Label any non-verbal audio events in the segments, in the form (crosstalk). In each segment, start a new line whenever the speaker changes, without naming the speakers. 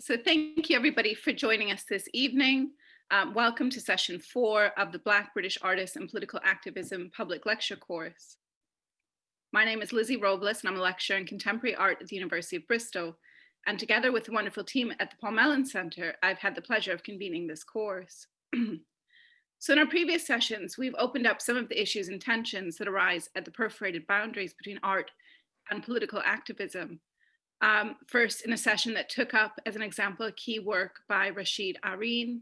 So thank you everybody for joining us this evening. Um, welcome to session four of the Black British Artists and Political Activism public lecture course. My name is Lizzie Robles and I'm a lecturer in contemporary art at the University of Bristol. And together with the wonderful team at the Paul Mellon Center, I've had the pleasure of convening this course. (clears throat) so in our previous sessions, we've opened up some of the issues and tensions that arise at the perforated boundaries between art and political activism um, first in a session that took up as an example a key work by Rasheed Araeen.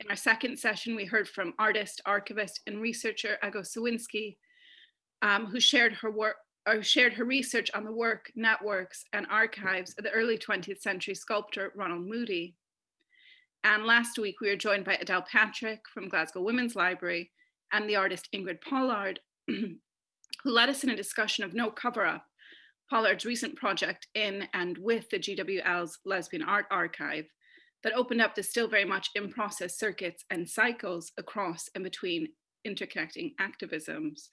In our second session, we heard from artist, archivist, and researcher Ego Sowinski, um, who shared her work or shared her research on the work, networks, and archives of the early 20th century sculptor Ronald Moody. And last week, we were joined by Adele Patrick from Glasgow Women's Library and the artist Ingrid Pollard, (clears throat) who led us in a discussion of no cover up Pollard's recent project in and with the GWL's Lesbian Art Archive that opened up the still very much in process circuits and cycles across and between interconnecting activisms.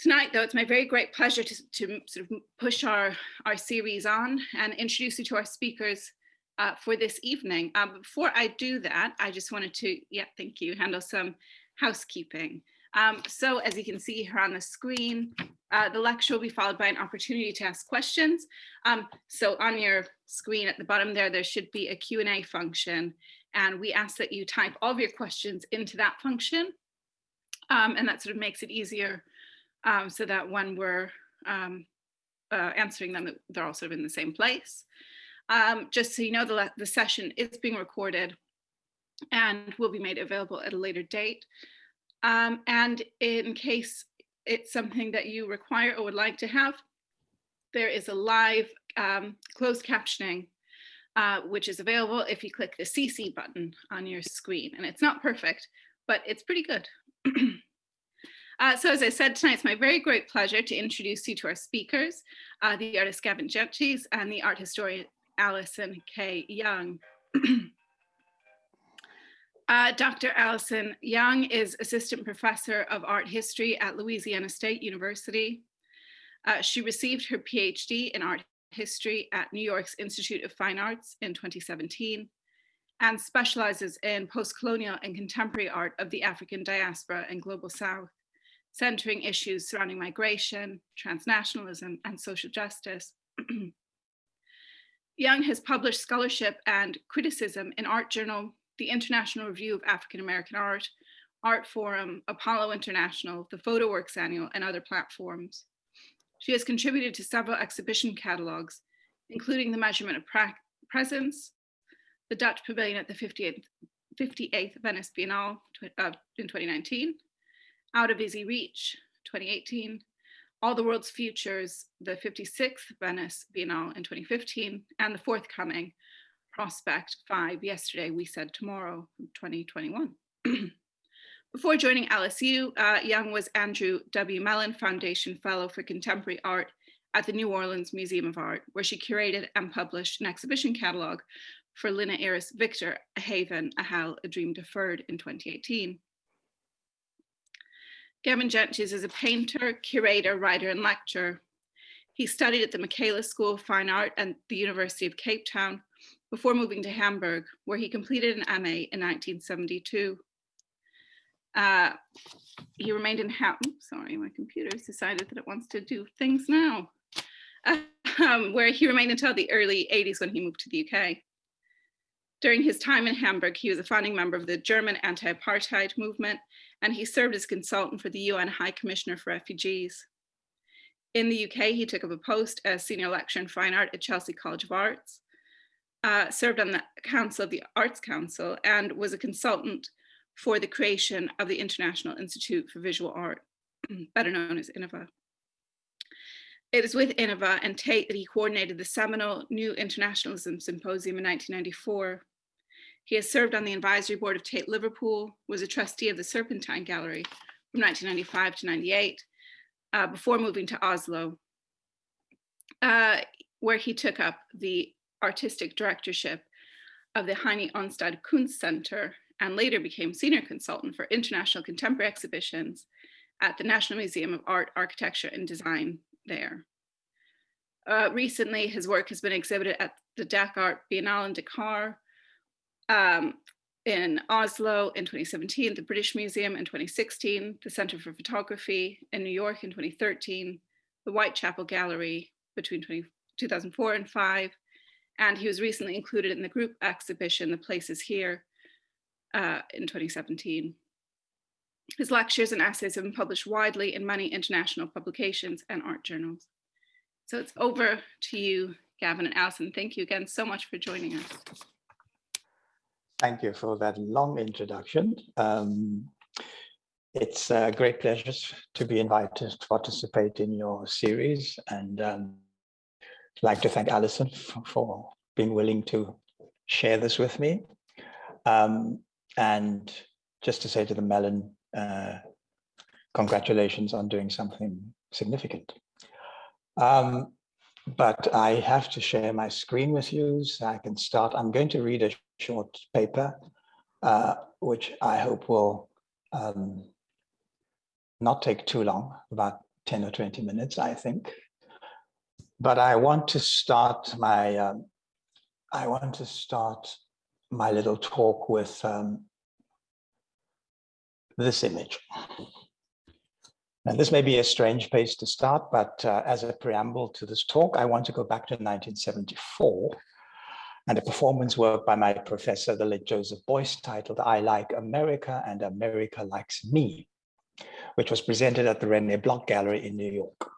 Tonight, though, it's my very great pleasure to, to sort of push our, our series on and introduce you to our speakers uh, for this evening. Um, before I do that, I just wanted to, yeah, thank you, handle some housekeeping. Um, so as you can see here on the screen, uh, the lecture will be followed by an opportunity to ask questions. Um, so on your screen at the bottom there, there should be a Q&A function. And we ask that you type all of your questions into that function. Um, and that sort of makes it easier um, so that when we're um, uh, answering them, they're all sort of in the same place. Um, just so you know, the, the session is being recorded and will be made available at a later date. Um, and in case it's something that you require or would like to have, there is a live um, closed captioning, uh, which is available if you click the CC button on your screen. And it's not perfect, but it's pretty good. (clears throat) uh, so as I said tonight, it's my very great pleasure to introduce you to our speakers, uh, the artist Gavin Jantjes and the art historian Alison K. Young. (clears throat) Uh, Dr. Alison Young is Assistant Professor of Art History at Louisiana State University. Uh, she received her PhD in Art History at New York's Institute of Fine Arts in 2017 and specializes in post-colonial and contemporary art of the African diaspora and global South, centering issues surrounding migration, transnationalism, and social justice. (clears throat) Young has published scholarship and criticism in Art Journal the International Review of African American Art, Artforum, Apollo International, the PhotoWorks Annual, and other platforms. She has contributed to several exhibition catalogs, including the Measurement of Presence, the Dutch Pavilion at the 58th, 58th Venice Biennale uh, in 2019, Out of Easy Reach 2018, All the World's Futures, the 56th Venice Biennale in 2015, and the forthcoming prospect five yesterday, we said tomorrow, 2021. (clears throat) Before joining LSU, uh, Young was Andrew W. Mellon Foundation Fellow for Contemporary Art at the New Orleans Museum of Art, where she curated and published an exhibition catalog for Lina Iris Viktor, A Haven, A Hell, A Dream Deferred in 2018. Gavin Jantjes is a painter, curator, writer, and lecturer. He studied at the Michaelis School of Fine Art and the University of Cape Town, before moving to Hamburg, where he completed an MA in 1972. Uh, he remained in Hamburg, sorry, my computer's decided that it wants to do things now, (laughs) um, where he remained until the early 80s when he moved to the UK. During his time in Hamburg, he was a founding member of the German anti-apartheid movement, and he served as consultant for the UN High Commissioner for Refugees. In the UK, he took up a post as senior lecturer in fine art at Chelsea College of Arts, uh, served on the council of the Arts Council and was a consultant for the creation of the International Institute for Visual Art, (clears throat) better known as INIVA. It is with INIVA and Tate that he coordinated the seminal New Internationalism Symposium in 1994. He has served on the advisory board of Tate Liverpool, was a trustee of the Serpentine Gallery from 1995 to 98, uh, before moving to Oslo, uh, where he took up the artistic directorship of the Henie Onstad Kunstsenter and later became senior consultant for international contemporary exhibitions at the National Museum of Art, Architecture and Design there. Uh, recently, his work has been exhibited at the Dakar Biennale in Dakar, um, in Oslo in 2017, the British Museum in 2016, the Center for Photography in New York in 2013, the Whitechapel Gallery between 20, 2004 and 5, and he was recently included in the group exhibition, The Place Is Here, uh, in 2017. His lectures and essays have been published widely in many international publications and art journals. So it's over to you, Gavin and Alison. Thank you again so much for joining us.
Thank you for that long introduction. Um, it's a great pleasure to be invited to participate in your series and um, I'd like to thank Alison for, being willing to share this with me. Um, and just to say to the Mellon, uh, congratulations on doing something significant. Um, but I have to share my screen with you so I can start. I'm going to read a short paper, uh, which I hope will um, not take too long, about 10 or 20 minutes, I think. But I want to start my, um, I want to start my little talk with um, this image. Now, this may be a strange place to start, but uh, as a preamble to this talk, I want to go back to 1974 and a performance work by my professor, the late Joseph Beuys, titled I Like America and America Likes Me, which was presented at the René Block Gallery in New York.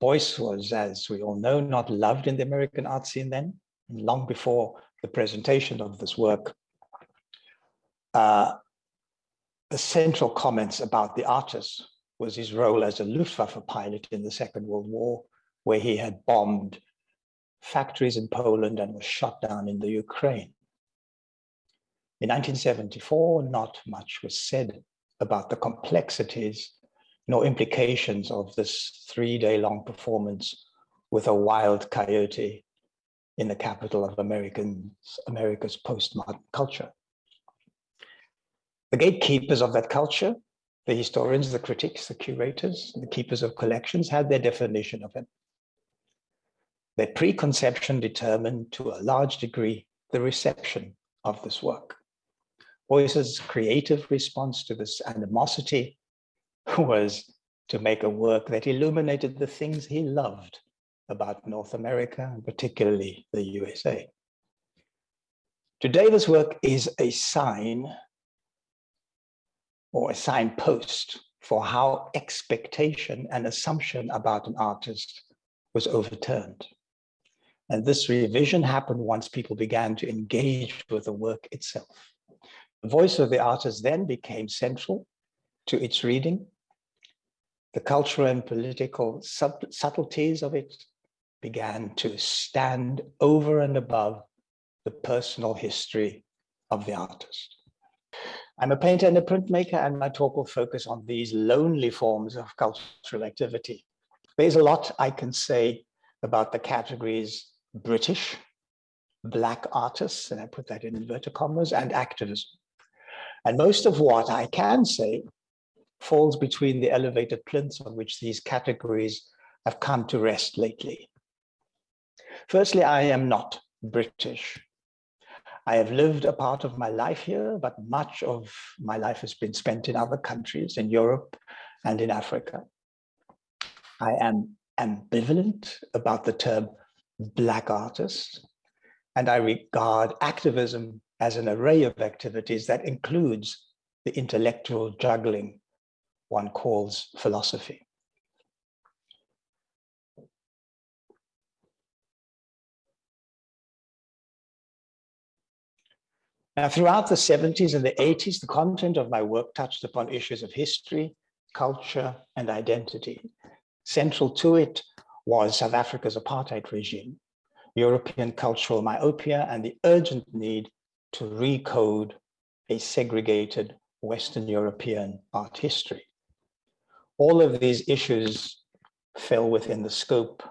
Beuys was, as we all know, not loved in the American art scene then, long before the presentation of this work. Uh, the central comments about the artist was his role as a Luftwaffe pilot in the Second World War, where he had bombed factories in Poland and was shot down in the Ukraine. In 1974, not much was said about the complexities nor implications of this three-day-long performance with a wild coyote in the capital of Americans, America's postmodern culture. The gatekeepers of that culture, the historians, the critics, the curators, the keepers of collections had their definition of it. Their preconception determined to a large degree the reception of this work. Beuy's creative response to this animosity (laughs) was to make a work that illuminated the things he loved about North America, and particularly the USA. Today, this work is a sign or a signpost for how expectation and assumption about an artist was overturned. And this revision happened once people began to engage with the work itself. The voice of the artist then became central to its reading. The cultural and political subtleties of it began to stand over and above the personal history of the artist. I'm a painter and a printmaker, and my talk will focus on these lonely forms of cultural activity. There's a lot I can say about the categories British, black artists, and I put that in inverted commas, and activism. And most of what I can say falls between the elevated plinths on which these categories have come to rest lately. Firstly, I am not British. I have lived a part of my life here, but much of my life has been spent in other countries, in Europe and in Africa. I am ambivalent about the term Black artist, And I regard activism as an array of activities that includes the intellectual juggling one calls philosophy. Now, throughout the 70s and the 80s, the content of my work touched upon issues of history, culture, and identity. Central to it was South Africa's apartheid regime, European cultural myopia, and the urgent need to recode a segregated Western European art history. All of these issues fell within the scope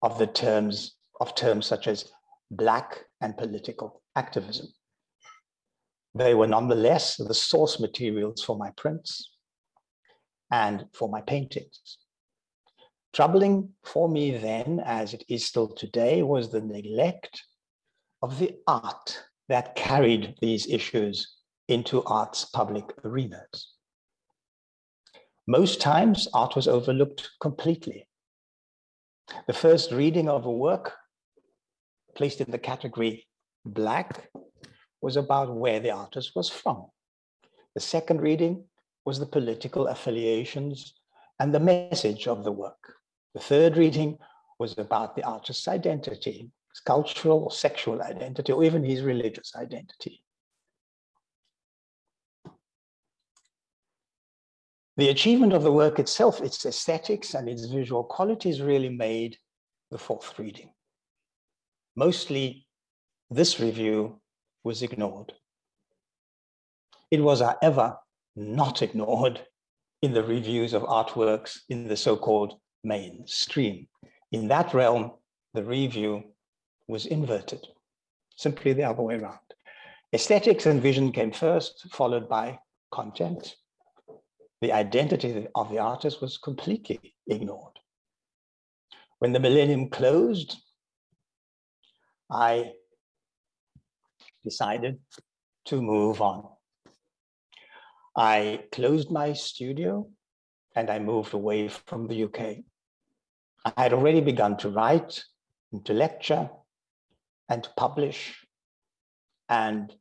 of the terms of terms such as black and political activism. They were nonetheless the source materials for my prints and for my paintings. Troubling for me then, as it is still today, was the neglect of the art that carried these issues into art's public arenas. Most times, art was overlooked completely. The first reading of a work placed in the category black was about where the artist was from. The second reading was the political affiliations and the message of the work. The third reading was about the artist's identity, his cultural or sexual identity, or even his religious identity. The achievement of the work itself, its aesthetics and its visual qualities really made the fourth reading. Mostly this review was ignored. It was, however, not ignored in the reviews of artworks in the so-called mainstream. In that realm, the review was inverted, simply the other way around. Aesthetics and vision came first, followed by content, the identity of the artist was completely ignored. When the millennium closed, I decided to move on. I closed my studio and I moved away from the UK. I had already begun to write and to lecture and to publish. And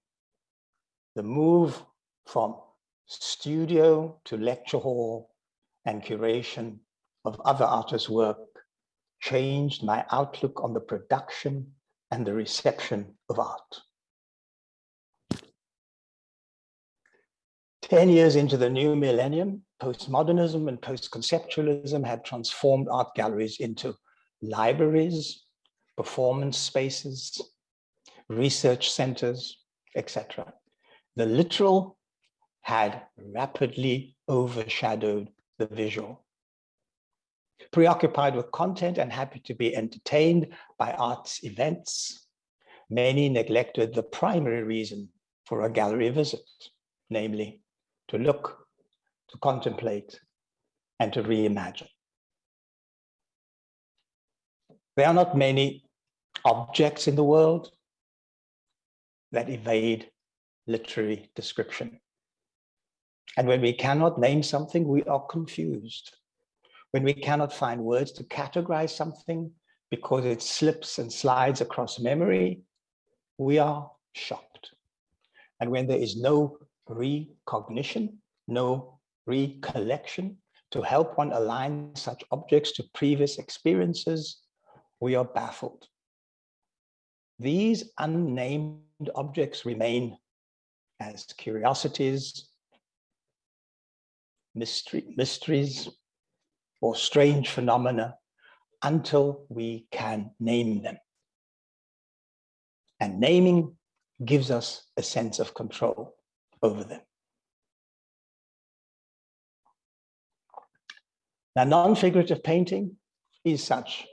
the move from studio to lecture hall and curation of other artists' work changed my outlook on the production and the reception of art. 10 years into the new millennium, postmodernism and post-conceptualism had transformed art galleries into libraries, performance spaces, research centers, etc. The literal had rapidly overshadowed the visual. Preoccupied with content and happy to be entertained by arts events, many neglected the primary reason for a gallery visit, namely to look, to contemplate, and to reimagine. There are not many objects in the world that evade literary description. And when we cannot name something, we are confused. When we cannot find words to categorize something because it slips and slides across memory, we are shocked. And when there is no recognition, no recollection to help one align such objects to previous experiences, we are baffled. These unnamed objects remain as curiosities, mystery, mysteries or strange phenomena until we can name them. And naming gives us a sense of control over them. Now, non-figurative painting is such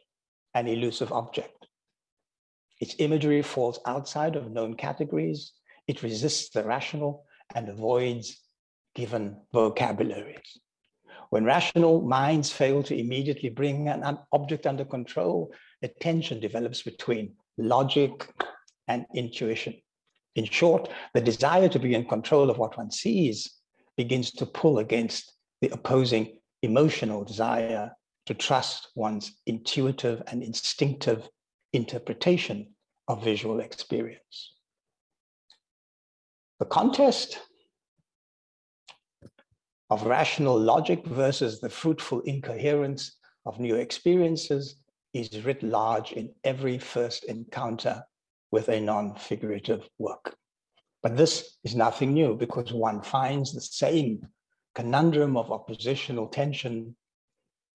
an elusive object. Its imagery falls outside of known categories. It resists the rational and avoids given vocabularies. When rational minds fail to immediately bring an object under control, a tension develops between logic and intuition. In short, the desire to be in control of what one sees begins to pull against the opposing emotional desire to trust one's intuitive and instinctive interpretation of visual experience. The contest of rational logic versus the fruitful incoherence of new experiences is writ large in every first encounter with a non-figurative work. But this is nothing new because one finds the same conundrum of oppositional tension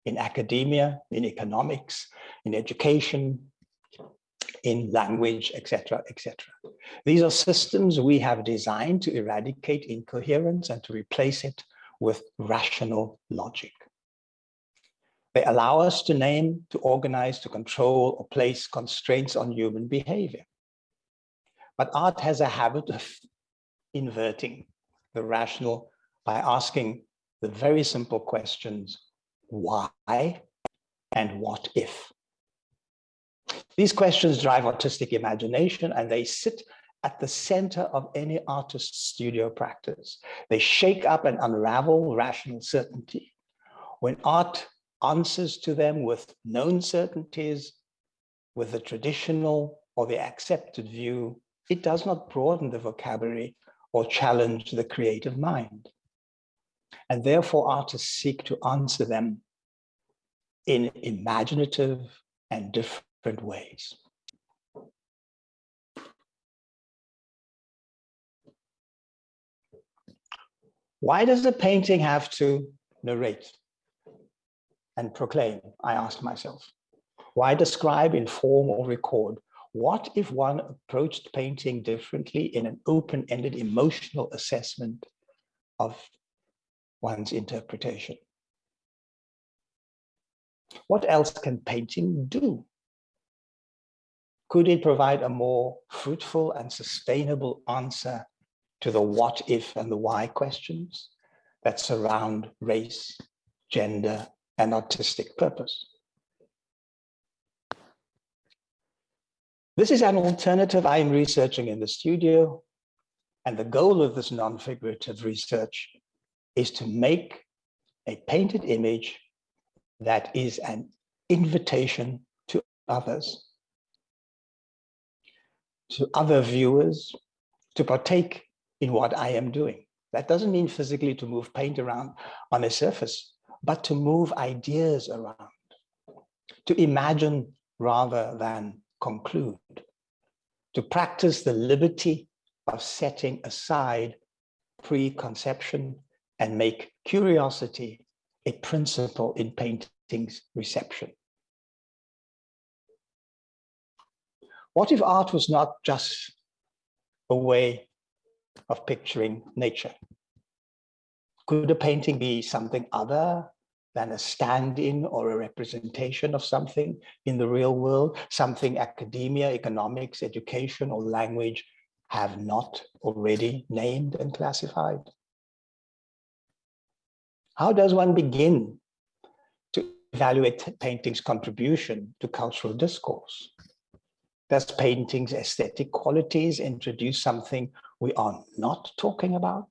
in academia, in economics, in education, in language, etc., etc. These are systems we have designed to eradicate incoherence and to replace it with rational logic. They allow us to name, to organize, to control, or place constraints on human behavior. But art has a habit of inverting the rational by asking the very simple questions, why and what if? These questions drive artistic imagination and they sit at the center of any artist's studio practice. They shake up and unravel rational certainty. When art answers to them with known certainties, with the traditional or the accepted view, it does not broaden the vocabulary or challenge the creative mind. And therefore artists seek to answer them in imaginative and different ways. Why does a painting have to narrate and proclaim? I asked myself. Why describe, inform, or record? What if one approached painting differently in an open-ended emotional assessment of one's interpretation? What else can painting do? Could it provide a more fruitful and sustainable answer to the what if and the why questions that surround race, gender, and artistic purpose. This is an alternative I am researching in the studio, and the goal of this non-figurative research is to make a painted image that is an invitation to others, to other viewers, to partake in what I am doing. That doesn't mean physically to move paint around on a surface, but to move ideas around, to imagine rather than conclude, to practice the liberty of setting aside preconception and make curiosity a principle in painting's reception. What if art was not just a way of picturing nature. Could a painting be something other than a stand-in or a representation of something in the real world, something academia, economics, education, or language have not already named and classified? How does one begin to evaluate painting's contribution to cultural discourse? Does painting's aesthetic qualities introduce something we are not talking about?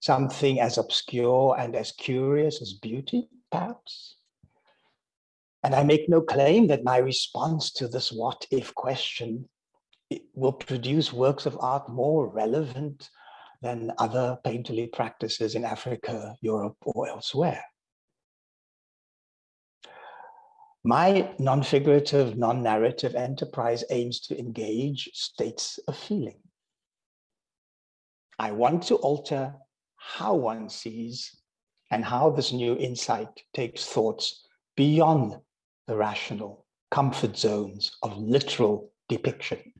Something as obscure and as curious as beauty, perhaps? And I make no claim that my response to this what if question will produce works of art more relevant than other painterly practices in Africa, Europe, or elsewhere. My non-figurative, non-narrative enterprise aims to engage states of feeling. I want to alter how one sees and how this new insight takes thoughts beyond the rational comfort zones of literal depiction.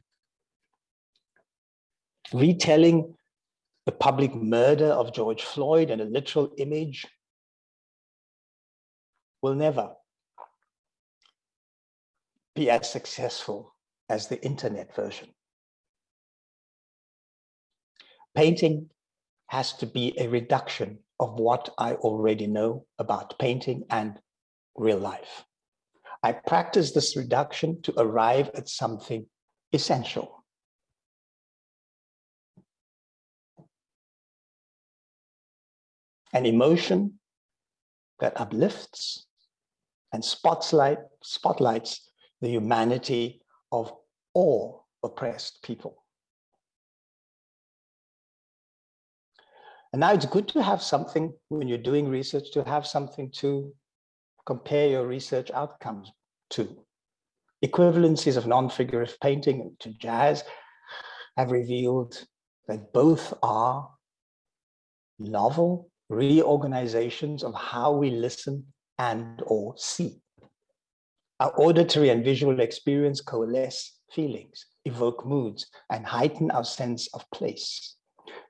Retelling the public murder of George Floyd in a literal image will never be as successful as the internet version. Painting has to be a reduction of what I already know about painting and real life. I practice this reduction to arrive at something essential. An emotion that uplifts and spotlight, spotlights the humanity of all oppressed people. And now it's good to have something when you're doing research to have something to compare your research outcomes to. Equivalencies of non-figurative painting to jazz have revealed that both are novel reorganizations of how we listen and or see. Our auditory and visual experience coalesce feelings, evoke moods, and heighten our sense of place.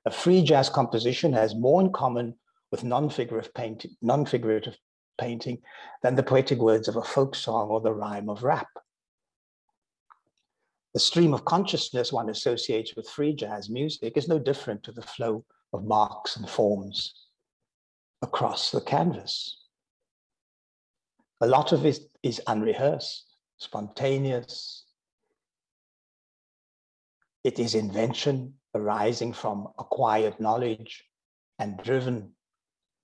A free jazz composition has more in common with non-figurative painting, non-figurative painting than the poetic words of a folk song or the rhyme of rap. The stream of consciousness one associates with free jazz music is no different to the flow of marks and forms across the canvas. A lot of it is unrehearsed, spontaneous. It is invention arising from acquired knowledge and driven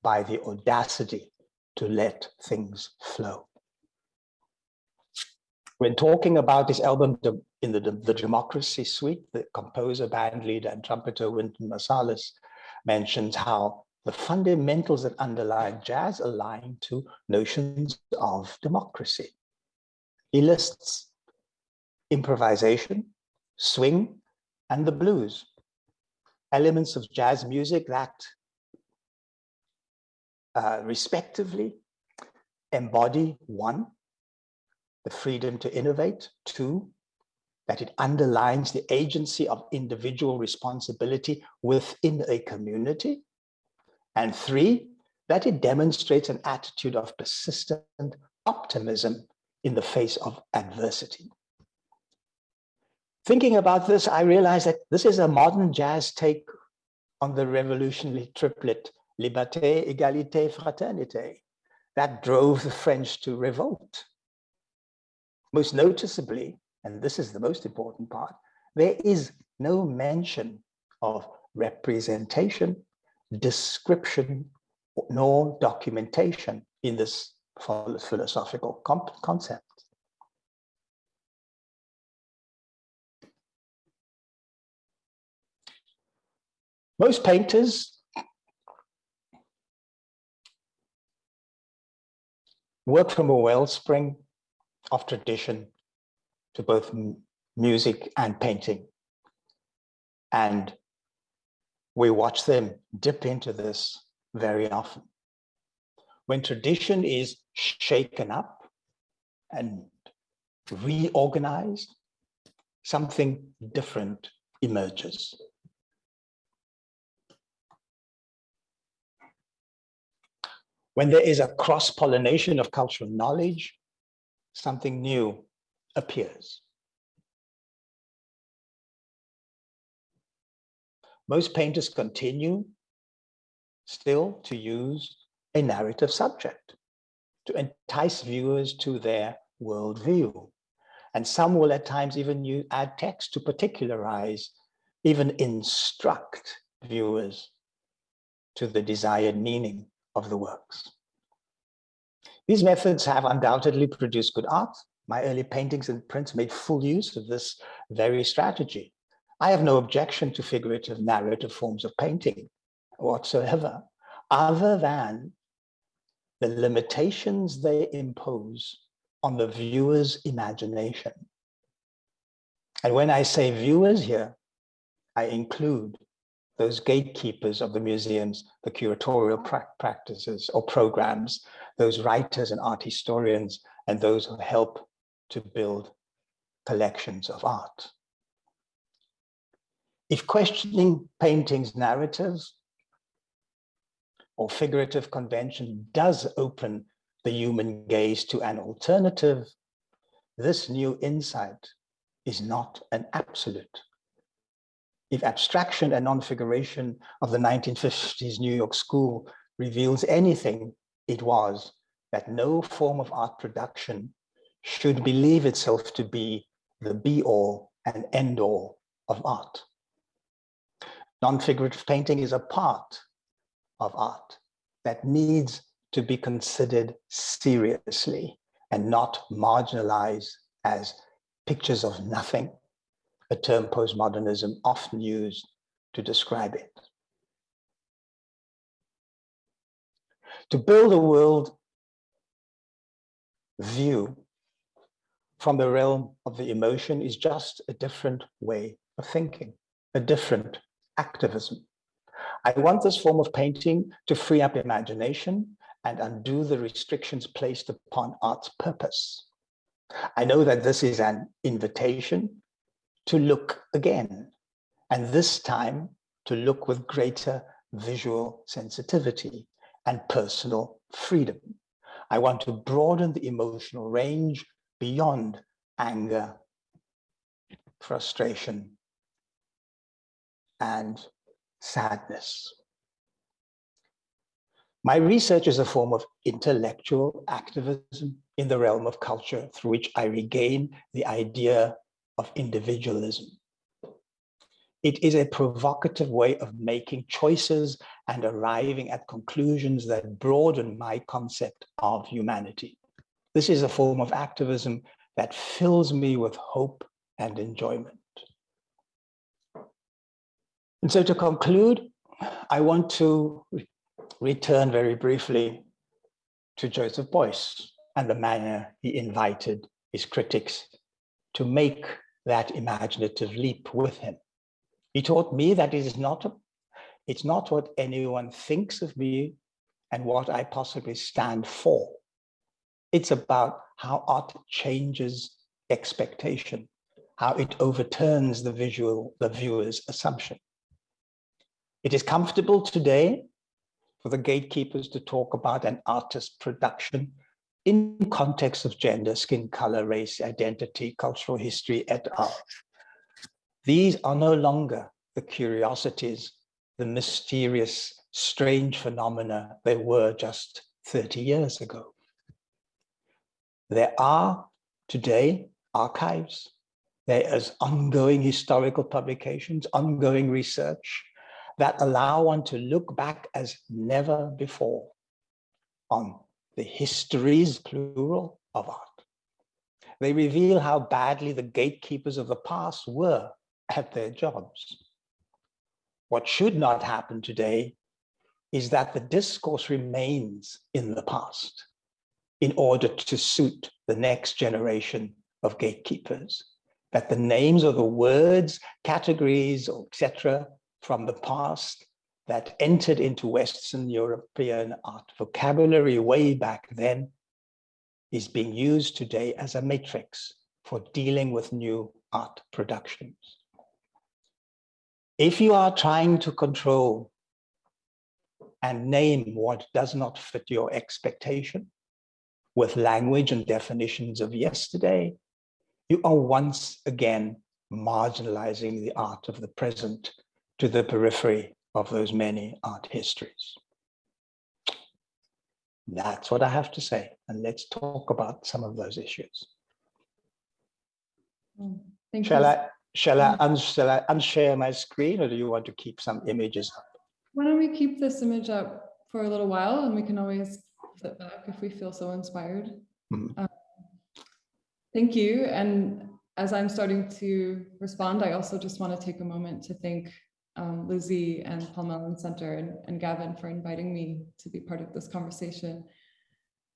by the audacity to let things flow. When talking about this album in the, the Democracy Suite, the composer, band leader, and trumpeter Wynton Marsalis mentions how the fundamentals that underlie jazz align to notions of democracy. He lists improvisation, swing, and the blues, elements of jazz music that uh, respectively embody one, the freedom to innovate, two, that it underlines the agency of individual responsibility within a community, and three, that it demonstrates an attitude of persistent optimism in the face of adversity. Thinking about this, I realized that this is a modern jazz take on the revolutionary triplet liberté, égalité, fraternité, that drove the French to revolt. Most noticeably, and this is the most important part, there is no mention of representation, description, nor documentation in this philosophical concept. Most painters work from a wellspring of tradition to both music and painting. And we watch them dip into this very often. When tradition is shaken up and reorganized, something different emerges. When there is a cross-pollination of cultural knowledge, something new appears. Most painters continue still to use a narrative subject to entice viewers to their worldview. And some will at times even use, add text to particularize, even instruct viewers to the desired meaning of the works. These methods have undoubtedly produced good art. My early paintings and prints made full use of this very strategy. I have no objection to figurative narrative forms of painting whatsoever, other than the limitations they impose on the viewer's imagination. And when I say viewers here, I include those gatekeepers of the museums, the curatorial pra practices or programs, those writers and art historians, and those who help to build collections of art. If questioning paintings narratives or figurative convention does open the human gaze to an alternative, this new insight is not an absolute if abstraction and non-figuration of the 1950s New York School reveals anything, it was that no form of art production should believe itself to be the be-all and end-all of art. Non-figurative painting is a part of art that needs to be considered seriously and not marginalized as pictures of nothing a term postmodernism often used to describe it. To build a world view from the realm of the emotion is just a different way of thinking, a different activism. I want this form of painting to free up imagination and undo the restrictions placed upon art's purpose. I know that this is an invitation to look again, and this time to look with greater visual sensitivity and personal freedom. I want to broaden the emotional range beyond anger, frustration, and sadness. My research is a form of intellectual activism in the realm of culture through which I regain the idea of individualism. It is a provocative way of making choices and arriving at conclusions that broaden my concept of humanity. This is a form of activism that fills me with hope and enjoyment. And so to conclude, I want to re return very briefly to Joseph Beuys and the manner he invited his critics to make that imaginative leap with him. He taught me that it is not, a, it's not what anyone thinks of me and what I possibly stand for. It's about how art changes expectation, how it overturns the visual, the viewer's assumption. It is comfortable today for the gatekeepers to talk about an artist's production in context of gender, skin color, race, identity, cultural history, et al. These are no longer the curiosities, the mysterious, strange phenomena they were just 30 years ago. There are today archives, there is ongoing historical publications, ongoing research that allow one to look back as never before on the histories, plural, of art. They reveal how badly the gatekeepers of the past were at their jobs. What should not happen today is that the discourse remains in the past in order to suit the next generation of gatekeepers, that the names of the words, categories, etc. from the past that entered into Western European art vocabulary way back then is being used today as a matrix for dealing with new art productions. If you are trying to control and name what does not fit your expectation with language and definitions of yesterday, you are once again marginalizing the art of the present to the periphery of those many art histories. That's what I have to say. And let's talk about some of those issues.
Mm, thank
shall
you.
I, shall I, un shall I unshare my screen or do you want to keep some images up?
Why don't we keep this image up for a little while and we can always flip back if we feel so inspired.
Mhm.
Um, thank you. And as I'm starting to respond, I also just want to take a moment to thank um, Lizzie and Paul Mellon Center and, and Gavin for inviting me to be part of this conversation.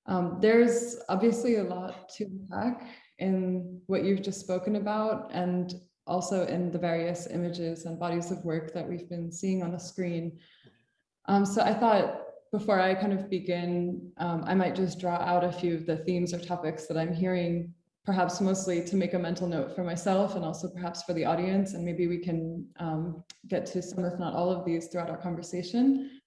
Um, there's obviously a lot to unpack in what you've just spoken about and also in the various images and bodies of work that we've been seeing on the screen. Um, so I thought before I kind of begin, um, I might just draw out a few of the themes or topics that I'm hearing, perhaps mostly to make a mental note for myself and also perhaps for the audience. And maybe we can um, get to some, if not all of these throughout our conversation.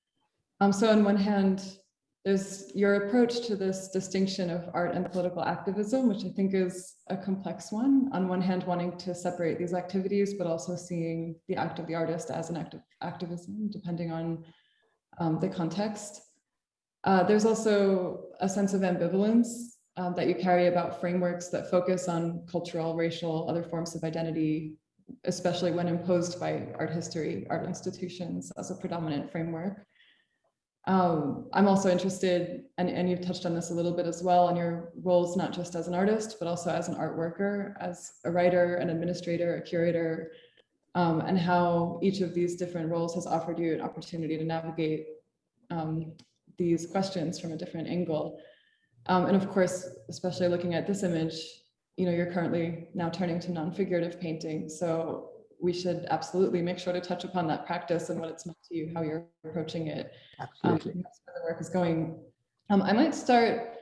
Um, so on one hand, there's your approach to this distinction of art and political activism, which I think is a complex one. On one hand, wanting to separate these activities, but also seeing the act of the artist as an act of activism, depending on um, the context. Uh, there's also a sense of ambivalence um, that you carry about frameworks that focus on cultural, racial, other forms of identity, especially when imposed by art history, art institutions as a predominant framework. Um, I'm also interested, and, and you've touched on this a little bit as well, in your roles, not just as an artist, but also as an art worker, as a writer, an administrator, a curator, um, and how each of these different roles has offered you an opportunity to navigate um, these questions from a different angle. Um, and of course, especially looking at this image, you know, you're currently now turning to non-figurative painting. So we should absolutely make sure to touch upon that practice and what it's meant to you, how you're approaching it. Um,
Absolutely.
that's where the work is going. Um, I might start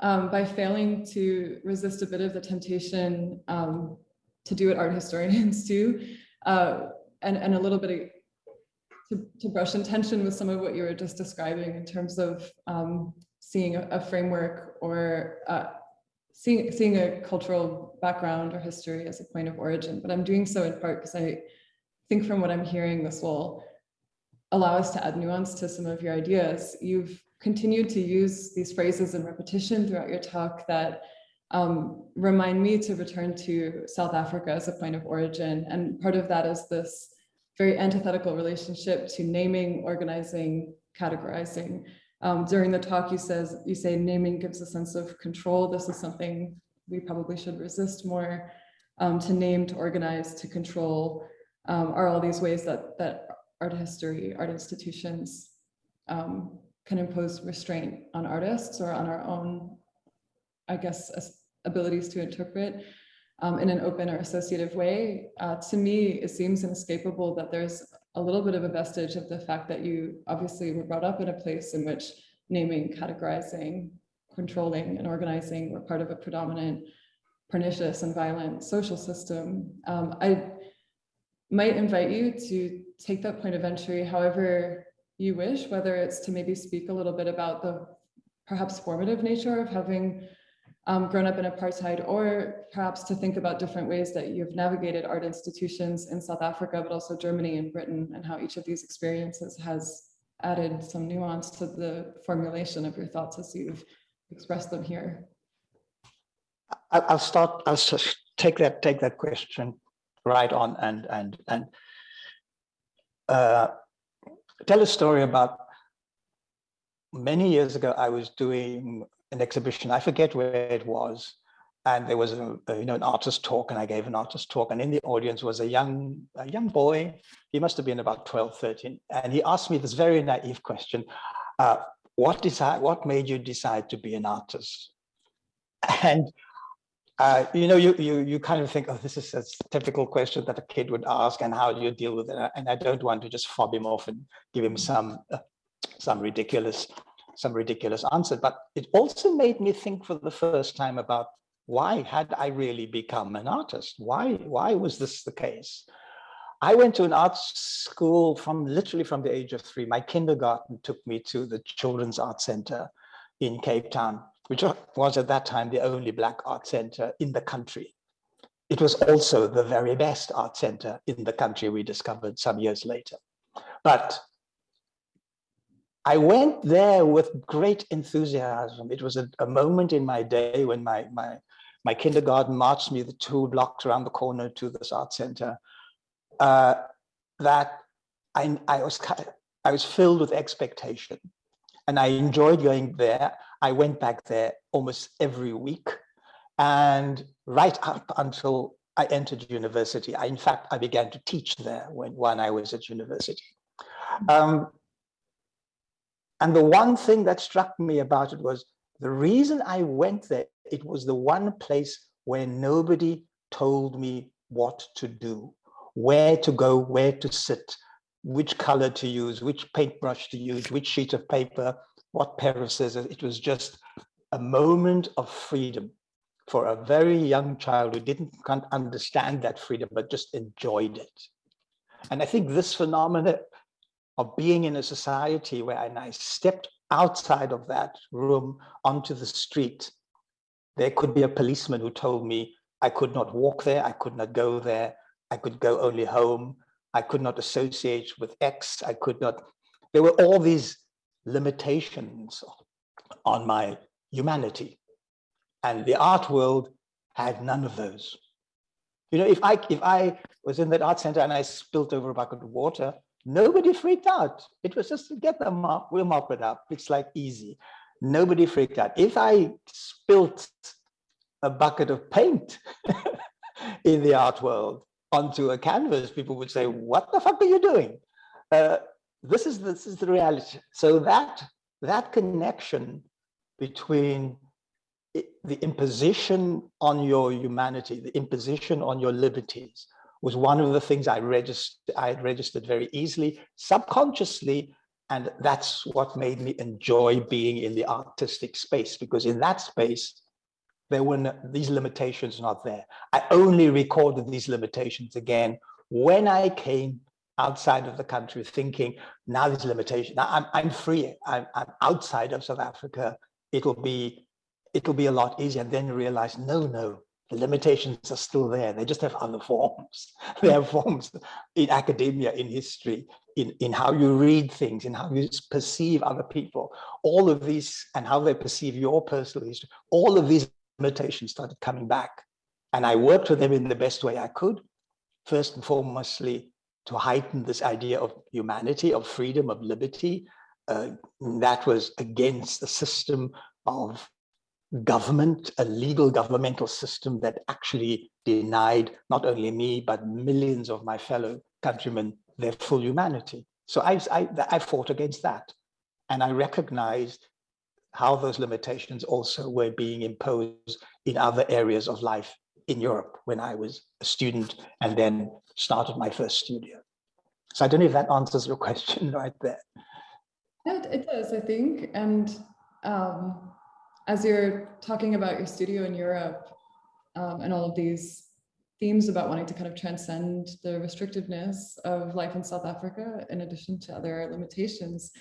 um, by failing to resist a bit of the temptation um, to do what art historians (laughs) do, uh, and, and a little bit of, to, to brush in tension with some of what you were just describing in terms of um, seeing a, framework or uh, seeing, seeing a cultural background or history as a point of origin. But I'm doing so in part because I think from what I'm hearing, this will allow us to add nuance to some of your ideas. You've continued to use these phrases in repetition throughout your talk that um, remind me to return to South Africa as a point of origin. And part of that is this very antithetical relationship to naming, organizing, categorizing. Um, during the talk, you says you say naming gives a sense of control. This is something we probably should resist more. Um, to name, to organize, to control um, are all these ways that that art history, art institutions um, can impose restraint on artists or on our own, I guess, abilities to interpret um, in an open or associative way. Uh, to me, it seems inescapable that there's a little bit of a vestige of the fact that you obviously were brought up in a place in which naming, categorizing, controlling and organizing were part of a predominant pernicious and violent social system. Um, I might invite you to take that point of entry however you wish, whether it's to maybe speak a little bit about the perhaps formative nature of having um, grown up in apartheid, or perhaps to think about different ways that you've navigated art institutions in South Africa, but also Germany and Britain, and how each of these experiences has added some nuance to the formulation of your thoughts as you've expressed them here.
I'll start, I'll take that, take that question right on and, and, and uh, tell a story about many years ago, I was doing an exhibition. I forget where it was. And there was a, you know an artist talk and I gave an artist talk and in the audience was a young a young boy. He must have been about 12, 13. And he asked me this very naive question. Uh, what decide what made you decide to be an artist? (laughs) And uh, you know, you, you, you kind of think, oh, this is a typical question that a kid would ask and how do you deal with it? And I don't want to just fob him off and give him some, uh, some ridiculous some ridiculous answer, but it also made me think for the first time about why had I really become an artist? Why, why was this the case? I went to an art school from literally from the age of three. My kindergarten took me to the Children's Art Center in Cape Town, which was at that time the only Black art center in the country. It was also the very best art center in the country we discovered some years later. But I went there with great enthusiasm. It was a, a moment in my day when my, my, my kindergarten marched me the two blocks around the corner to this art center uh, that I, I, was, I was filled with expectation and I enjoyed going there. I went back there almost every week and right up until I entered university. I, in fact, I began to teach there when, when I was at university. Um, and the one thing that struck me about it was the reason I went there, it was the one place where nobody told me what to do, where to go, where to sit, which color to use, which paintbrush to use, which sheet of paper, what pair of scissors. It was just a moment of freedom for a very young child who didn't can't understand that freedom, but just enjoyed it. And I think this phenomenon of being in a society where I stepped outside of that room onto the street, there could be a policeman who told me I could not walk there, I could not go there, I could go only home, I could not associate with X, I could not, there were all these limitations on my humanity. And the art world had none of those. You know, if I if I was in that art center and I spilt over a bucket of water, Nobody freaked out. It was just to get them up, we'll mop it up. It's like easy. Nobody freaked out. If I spilt a bucket of paint (laughs) in the art world onto a canvas, people would say, what the fuck are you doing? Uh, this is this is the reality. So that that connection between the imposition on your humanity, the imposition on your liberties, was one of the things I registered, I registered very easily, subconsciously, and that's what made me enjoy being in the artistic space, because in that space, there were no, these limitations not there. I only recorded these limitations again when I came outside of the country thinking, now these limitations, now I'm, I'm free, I'm, I'm outside of South Africa, it'll be, it'll be a lot easier. And then realize, no, no, The limitations are still there. They just have other forms. (laughs) they have forms in academia, in history, in, in how you read things, in how you perceive other people. All of these and how they perceive your personal history. All of these limitations started coming back. And I worked with them in the best way I could. First and foremostly, to heighten this idea of humanity, of freedom, of liberty. Uh, that was against the system of government, a legal governmental system that actually denied not only me, but millions of my fellow countrymen their full humanity. So I, I, I fought against that. And I recognized how those limitations also were being imposed in other areas of life in Europe when I was a student and then started my first studio. So I don't know if that answers your (laughs) question right there.
Yeah, it does, I think. And um, as you're talking about your studio in Europe um, and all of these themes about wanting to kind of transcend the restrictiveness of life in South Africa, in addition to other limitations,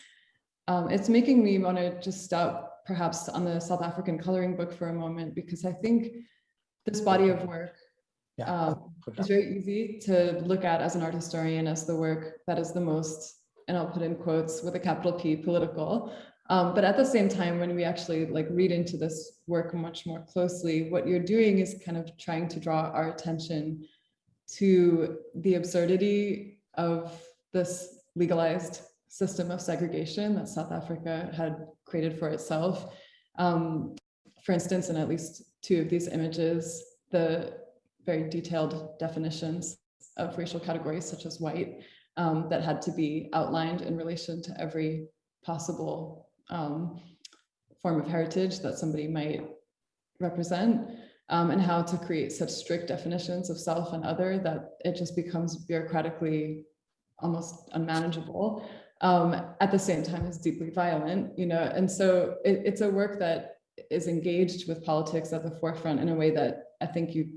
um, it's making me want to just stop perhaps on the South African coloring book for a moment, because I think this body of work
Yeah.
um, it's very easy to look at as an art historian as the work that is the most, and I'll put in quotes with a capital P, political, um, but at the same time, when we actually like read into this work much more closely, what you're doing is kind of trying to draw our attention to the absurdity of this legalized system of segregation that South Africa had created for itself. Um, for instance, in at least two of these images, the very detailed definitions of racial categories such as white um, that had to be outlined in relation to every possible um, form of heritage that somebody might represent um, and how to create such strict definitions of self and other that it just becomes bureaucratically almost unmanageable. Um, at the same time, it's deeply violent, you know, and so it, it's a work that is engaged with politics at the forefront in a way that I think you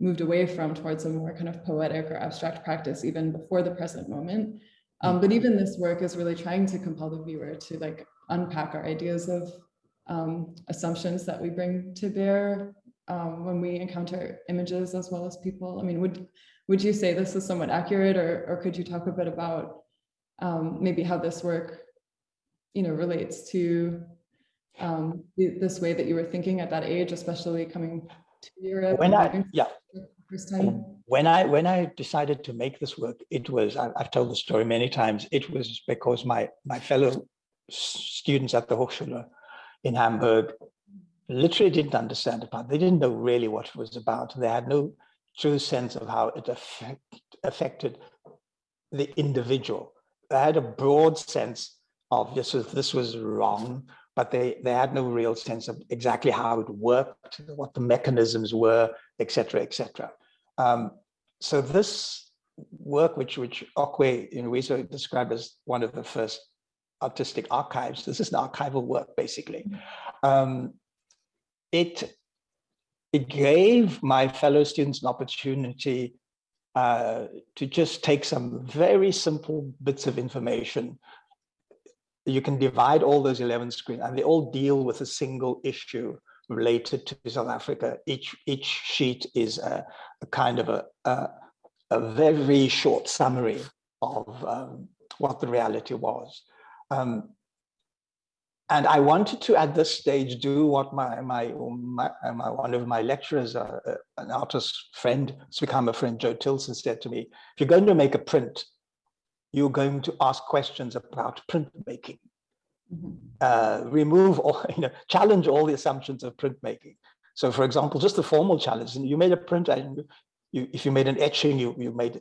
moved away from towards a more kind of poetic or abstract practice even before the present moment. Um, but even this work is really trying to compel the viewer to like unpack our ideas of um, assumptions that we bring to bear um, when we encounter images as well as people. I mean, would would you say this is somewhat accurate, or or could you talk a bit about um, maybe how this work, you know, relates to um, this way that you were thinking at that age, especially coming to Europe?
When I yeah.
First time.
When I when I decided to make this work, it was I, I've told the story many times. It was because my my fellow students at the Hochschule in Hamburg literally didn't understand part. They didn't know really what it was about. They had no true sense of how it affect, affected the individual. They had a broad sense of this was this was wrong, but they they had no real sense of exactly how it worked, what the mechanisms were, etc., etc. Um, so this work, which which Okwui Enwezor described as one of the first artistic archives. This is an archival work, basically. Um, it, it gave my fellow students an opportunity uh, to just take some very simple bits of information. You can divide all those 11 screens and they all deal with a single issue related to South Africa. Each, each sheet is a, a kind of a, a, a, very short summary of um, what the reality was. Um, and I wanted to, at this stage, do what my, my, my, my one of my lecturers, uh, uh an artist friend, it's become a friend, Joe Tilson, said to me, if you're going to make a print, you're going to ask questions about printmaking. Mm -hmm. uh, remove all, (laughs) you know, challenge all the assumptions of printmaking. So for example, just the formal challenge, and you made a print and you, if you made an etching, you, you made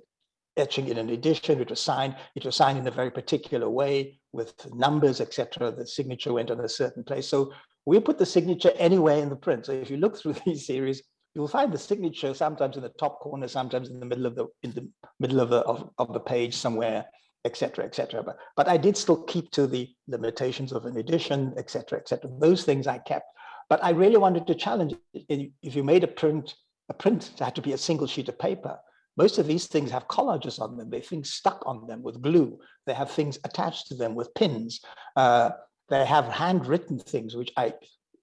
etching in an edition, it was signed, it was signed in a very particular way with numbers, etc. The signature went on a certain place. So we put the signature anywhere in the print. So if you look through (laughs) these series, you'll find the signature sometimes in the top corner, sometimes in the middle of the in the middle of the of, of the page somewhere, etc., etc. But but I did still keep to the limitations of an edition, etc., etc. Those things I kept. But I really wanted to challenge. If you made a print, a print had to be a single sheet of paper. Most of these things have collages on them. They have things stuck on them with glue. They have things attached to them with pins. Uh, they have handwritten things, which I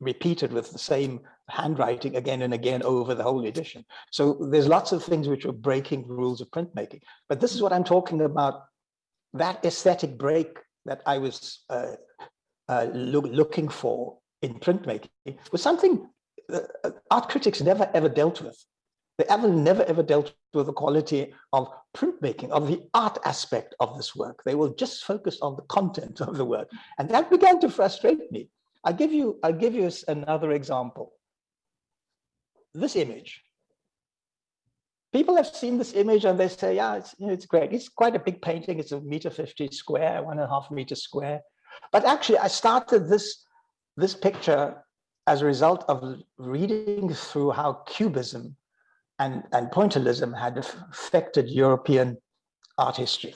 repeated with the same handwriting again and again over the whole edition. So there's lots of things which are breaking the rules of printmaking. But this is what I'm talking about, that aesthetic break that I was uh, uh, look, looking for in printmaking was something uh, art critics never ever dealt with. They ever never ever dealt with the quality of printmaking, of the art aspect of this work. They will just focus on the content (laughs) of the work. And that began to frustrate me. I'll give you, I'll give you another example. This image. People have seen this image and they say, yeah, it's, you know, it's great. It's quite a big painting. It's a meter 50 square, one and a half meter square. But actually I started this, this picture as a result of reading through how Cubism and, and pointillism had affected European art history.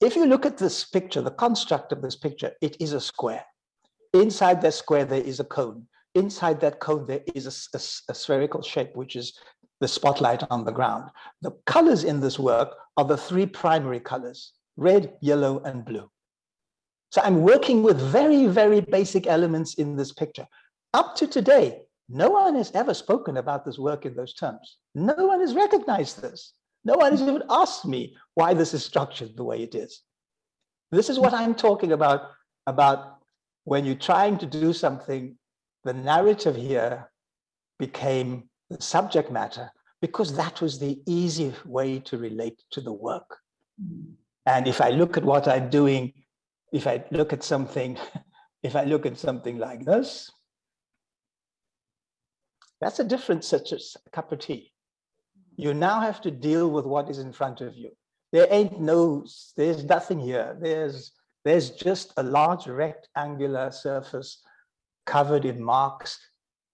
If you look at this picture, the construct of this picture, it is a square. Inside that square, there is a cone. Inside that cone, there is a, a, a spherical shape, which is the spotlight on the ground. The colors in this work are the three primary colors, red, yellow, and blue. So I'm working with very, very basic elements in this picture. Up to today, no one has ever spoken about this work in those terms. No one has recognized this. No one has even asked me why this is structured the way it is. This is what I'm talking about, about when you're trying to do something, the narrative here became the subject matter because that was the easy way to relate to the work. And if I look at what I'm doing, if I look at something, (laughs) if I look at something like this, that's a different such as a cup of tea. You now have to deal with what is in front of you. There ain't no, there's nothing here. There's, there's just a large rectangular surface covered in marks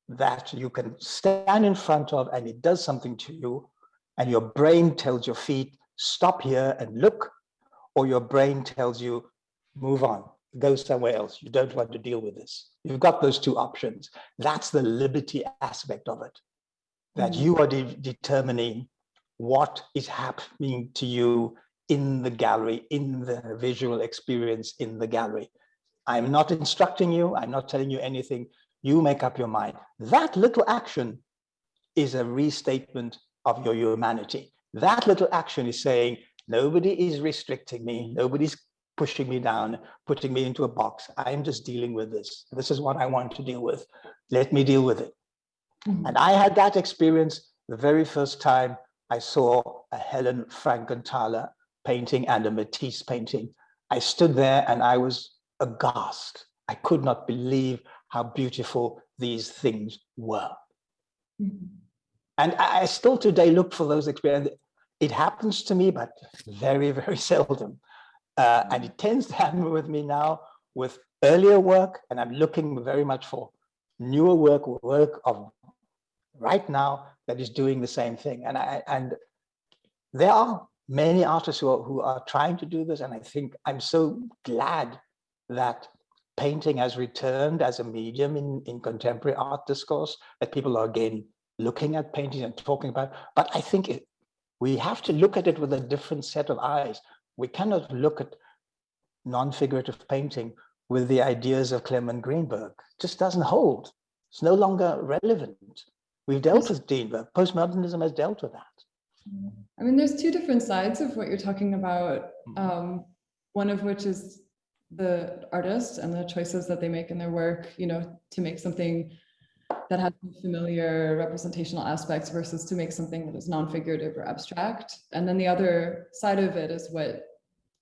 that you can stand in front of and it does something to you. And your brain tells your feet, stop here and look, or your brain tells you, move on go somewhere else. You don't want to deal with this. You've got those two options. That's the liberty aspect of it, that mm. you are de determining what is happening to you in the gallery, in the visual experience in the gallery. I'm not instructing you. I'm not telling you anything. You make up your mind. That little action is a restatement of your humanity. That little action is saying, nobody is restricting me. Nobody's pushing me down, putting me into a box. I'm just dealing with this. This is what I want to deal with. Let me deal with it. Mm -hmm. And I had that experience the very first time I saw a Helen Frankenthaler painting and a Matisse painting. I stood there and I was aghast. I could not believe how beautiful these things were. Mm -hmm. And I still today look for those experiences. It happens to me, but very, very (laughs) seldom. Uh, and it tends to happen with me now with earlier work, and I'm looking very much for newer work, work of right now that is doing the same thing. And I and there are many artists who are, who are trying to do this, and I think I'm so glad that painting has returned as a medium in, in contemporary art discourse, that people are again looking at painting and talking about. But I think it, we have to look at it with a different set of eyes we cannot look at non-figurative painting with the ideas of Clement Greenberg. It just doesn't hold. It's no longer relevant. We've dealt with Greenberg. Postmodernism has dealt with that.
I mean, there's two different sides of what you're talking about. Mm-hmm. Um, one of which is the artist and the choices that they make in their work, you know, to make something that has familiar representational aspects versus to make something that is non-figurative or abstract. And then the other side of it is what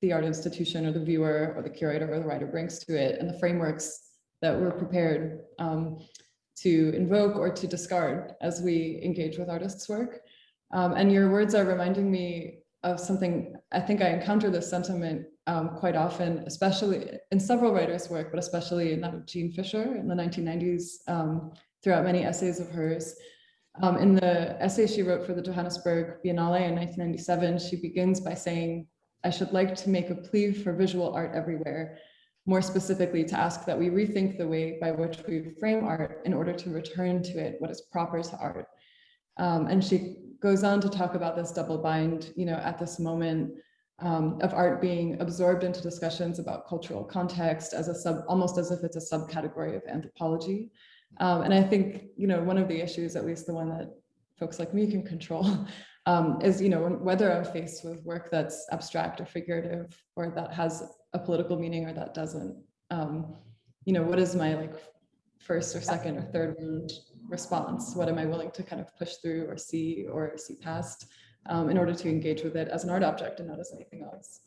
the art institution or the viewer or the curator or the writer brings to it and the frameworks that we're prepared um, to invoke or to discard as we engage with artists' work. Um, and your words are reminding me of something, I think I encounter this sentiment um, quite often, especially in several writers' work, but especially in that of Jean Fisher in the 1990s, um, throughout many essays of hers. Um, in the essay she wrote for the Johannesburg Biennale in 1997, she begins by saying, I should like to make a plea for visual art everywhere, more specifically to ask that we rethink the way by which we frame art in order to return to it what is proper to art. Um, and she goes on to talk about this double bind, you know, at this moment um, of art being absorbed into discussions about cultural context as a sub, almost as if it's a subcategory of anthropology. Um, and I think, you know, one of the issues, at least the one that folks like me can control, (laughs) um, is, you know, whether I'm faced with work that's abstract or figurative, or that has a political meaning or that doesn't. Um, you know, what is my like first or second or third round response? What am I willing to kind of push through or see or see past um, in order to engage with it as an art object and not as anything else?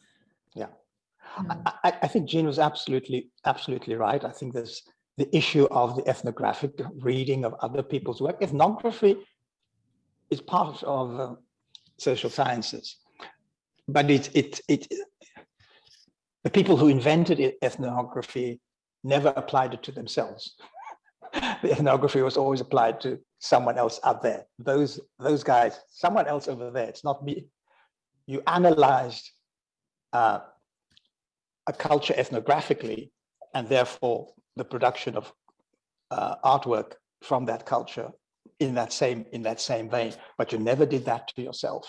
Yeah.
Yeah.
I, I think Jean was absolutely, absolutely right. I think there's the issue of the ethnographic reading of other people's work. Ethnography is part of uh, social sciences, but it, it, it, the people who invented ethnography never applied it to themselves. (laughs) The ethnography was always applied to someone else out there. Those, those guys, someone else over there, it's not me. You analyzed uh, a culture ethnographically, and therefore the production of uh, artwork from that culture in that same in that same vein. But you never did that to yourself,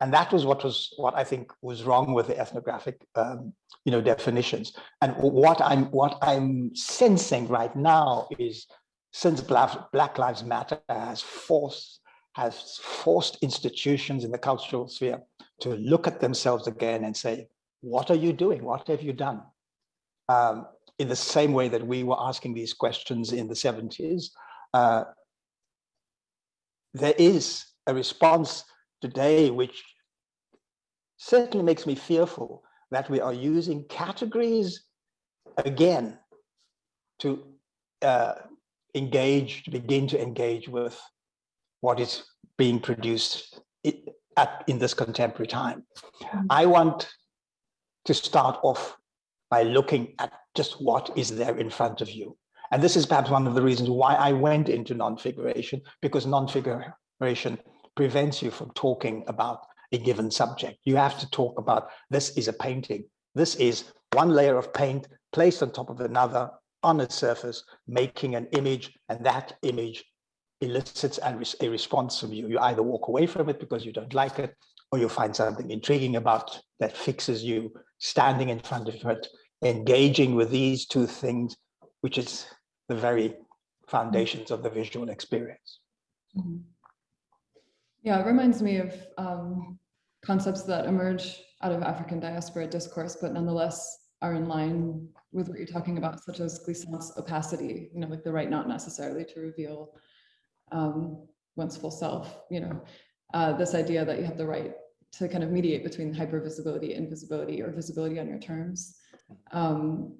and that was what was what I think was wrong with the ethnographic, um, you know, definitions. And what I'm what I'm sensing right now is since Black, Black Lives Matter has forced has forced institutions in the cultural sphere to look at themselves again and say, what are you doing? What have you done? Um, in the same way that we were asking these questions in the 70s, uh, there is a response today which certainly makes me fearful that we are using categories again to uh, engage, to begin to engage with what is being produced i- at, in this contemporary time. I want to start off by looking at just what is there in front of you. And this is perhaps one of the reasons why I went into non-figuration, because non-figuration prevents you from talking about a given subject. You have to talk about this is a painting. This is one layer of paint placed on top of another on a surface, making an image, and that image elicits a response from you. You either walk away from it because you don't like it, or you find something intriguing about that fixes you standing in front of it, engaging with these two things, which is the very foundations of the visual experience.
Mhm. Yeah, it reminds me of um, concepts that emerge out of African diaspora discourse, but nonetheless are in line with what you're talking about, such as Glissant's opacity, you know, like the right not necessarily to reveal um, one's full self, you know, uh, this idea that you have the right to kind of mediate between hypervisibility, invisibility, or visibility on your terms. Um,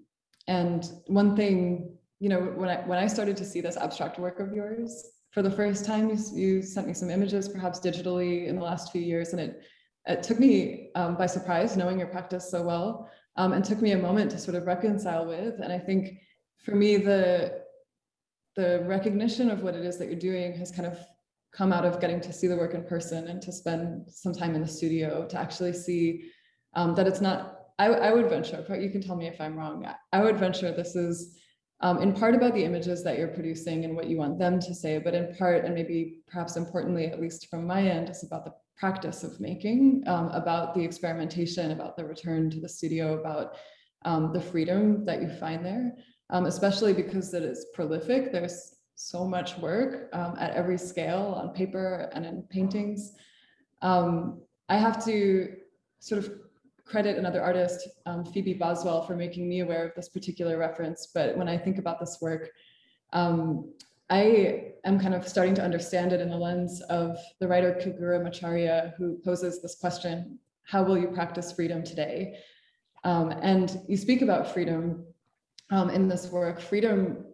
and one thing, you know, when I when I started to see this abstract work of yours for the first time, you, you sent me some images, perhaps digitally, in the last few years, and it it took me um, by surprise, knowing your practice so well, um, and took me a moment to sort of reconcile with. And I think for me, the the recognition of what it is that you're doing has kind of come out of getting to see the work in person and to spend some time in the studio to actually see um, that it's not. I, I would venture, but you can tell me if I'm wrong. I- would venture this is um, in part about the images that you're producing and what you want them to say, but in part, and maybe perhaps importantly, at least from my end, is about the practice of making, um, about the experimentation, about the return to the studio, about um, the freedom that you find there, um, especially because it is prolific. There's so much work um, at every scale on paper and in paintings. Um, I have to sort of credit another artist, um, Phoebe Boswell, for making me aware of this particular reference. But when I think about this work, um, I am kind of starting to understand it in the lens of the writer Keguro Macharia, who poses this question, how will you practice freedom today? Um, and you speak about freedom um, in this work. Freedom,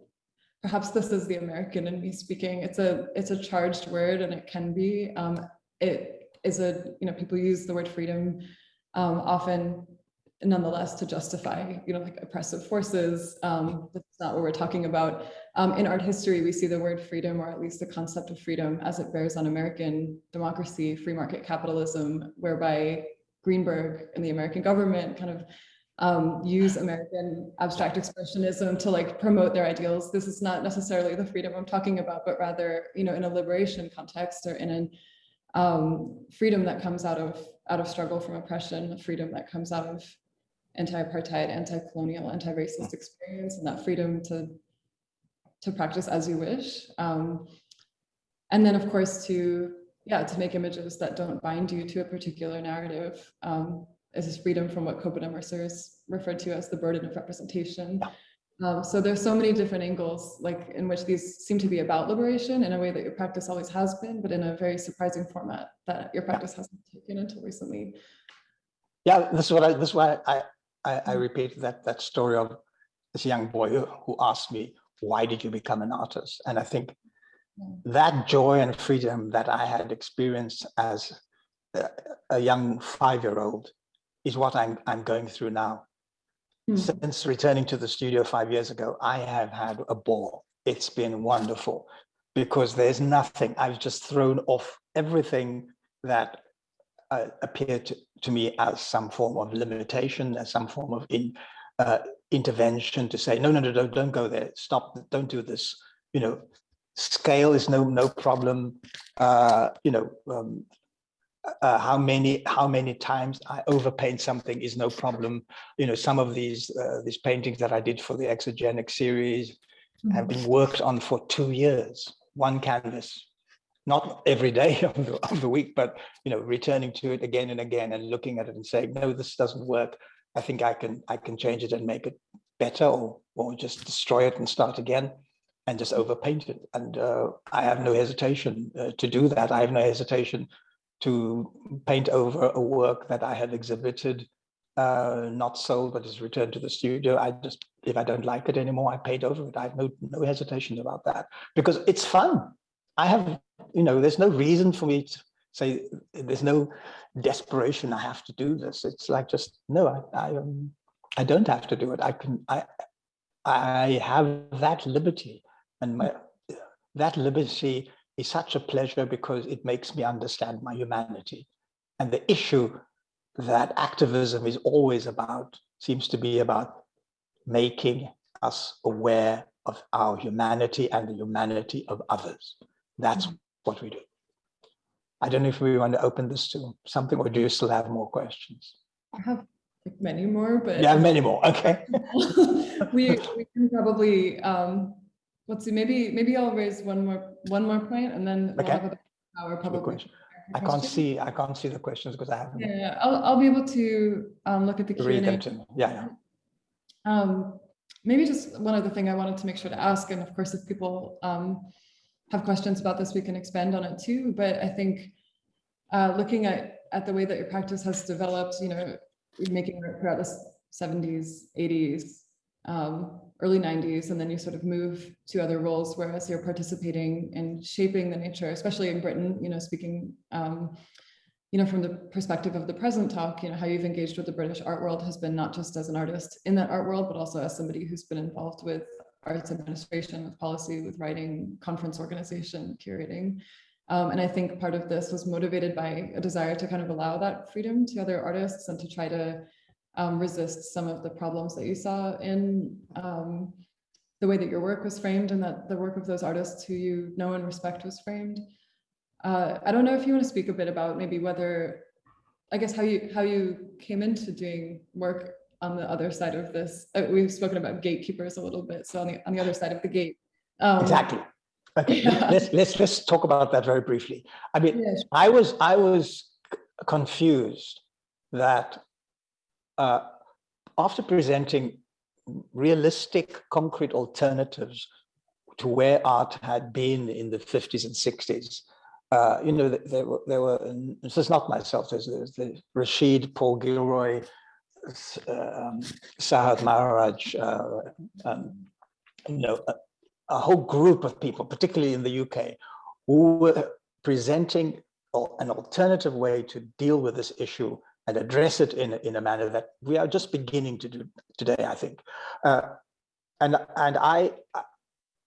perhaps this is the American in me speaking. It's a it's a charged word, and it can be. Um, it is a you know people use the word freedom um, often nonetheless to justify you know like oppressive forces um, that's not what we're talking about. Um, in art history we see the word freedom or at least the concept of freedom as it bears on american democracy free market capitalism whereby greenberg and the american government kind of um, use american abstract expressionism to like promote their ideals. This is not necessarily the freedom i'm talking about but rather you know in a liberation context or in an um, freedom that comes out of out of struggle from oppression, freedom that comes out of anti-apartheid, anti-colonial, anti-racist experience, and that freedom to to practice as you wish. Um, and then of course to, yeah, to make images that don't bind you to a particular narrative. Um, is this freedom from what Kobena Mercer is referred to as the burden of representation. Um, so there's so many different angles like in which these seem to be about liberation in a way that your practice always has been, but in a very surprising format that your practice hasn't taken until recently.
Yeah, this is what I, this is why I, I, I repeated that, that story of this young boy who, who asked me, why did you become an artist? And I think that joy and freedom that I had experienced as a, a young five-year-old is what I'm, I'm going through now.
Hmm.
Since returning to the studio five years ago, I have had a ball. It's been wonderful because there's nothing, I've just thrown off everything that uh, appeared to, to me as some form of limitation, as some form of in, uh, intervention to say, no, no, no, don't, don't go there, stop, don't do this. You know, scale is no no problem. Uh, you know, um, uh, how many how many times I overpaint something is no problem. You know, some of these uh, these paintings that I did for the exogenic series have been worked on for two years, one canvas, not every day (laughs) of the, of the week, but you know, returning to it again and again and looking at it and saying, no, this doesn't work. I think I can I can change it and make it better, or or just destroy it and start again and just overpaint it. And uh, I have no hesitation uh, to do that. I have no hesitation to paint over a work that I have exhibited, uh, not sold, but is returned to the studio. I just, if I don't like it anymore, I paint over it. I have no, no hesitation about that because it's fun. I have, you know, there's no reason for me to say, there's no desperation. I have to do this. It's like just, no, I, I, um, I don't have to do it. I can, I, I have that liberty and my, that liberty is such a pleasure because it makes me understand my humanity. And the issue that activism is always about seems to be about making us aware of our humanity and the humanity of others. That's
Mhm.
what we do. I don't know if we want to open this to something or do you still have more questions?
I have many more, but
Yeah, many more. Okay. (laughs)
we, we can probably, um, let's see, maybe, maybe I'll raise one more, one more point and then we'll
Okay.
have about an hour
question. I can't see, I can't see the questions because I haven't
Yeah, I'll, I'll be able to, um, look at the Q
read
and A.
Yeah, yeah.
Um, maybe just one other thing I wanted to make sure to ask, and of course, if people um, have questions about this, we can expand on it too. But I think uh, looking at at the way that your practice has developed, you know, making art throughout the 70s, 80s, um, early 90s, and then you sort of move to other roles, whereas you're participating in shaping the nature, especially in Britain, you know, speaking um, you know, from the perspective of the present talk, you know, how you've engaged with the British art world has been not just as an artist in that art world, but also as somebody who's been involved with arts administration, with policy, with writing, conference organization, curating. Um, and I think part of this was motivated by a desire to kind of allow that freedom to other artists and to try to um, resist some of the problems that you saw in um, the way that your work was framed and that the work of those artists who you know and respect was framed. Uh, I don't know if you want to speak a bit about maybe whether, I guess how you how you came into doing work on the other side of this. Uh, we've spoken about gatekeepers a little bit, so on the on the other side of the gate. Um,
Exactly. Okay, (laughs)
Yeah.
let's let's let's talk about that very briefly. I mean,
Yeah, sure.
I was I was confused that uh, after presenting realistic, concrete alternatives to where art had been in the 50s and 60s, uh, you know, th- there were, there were, this is not myself, there's, there's the Rasheed, Paul Gilroy, um, Sarat Maharaj, uh, um, you know, a, a whole group of people, particularly in the UK, who were presenting an alternative way to deal with this issue and address it in, a- in a manner that we are just beginning to do today, I think. Uh, and and I-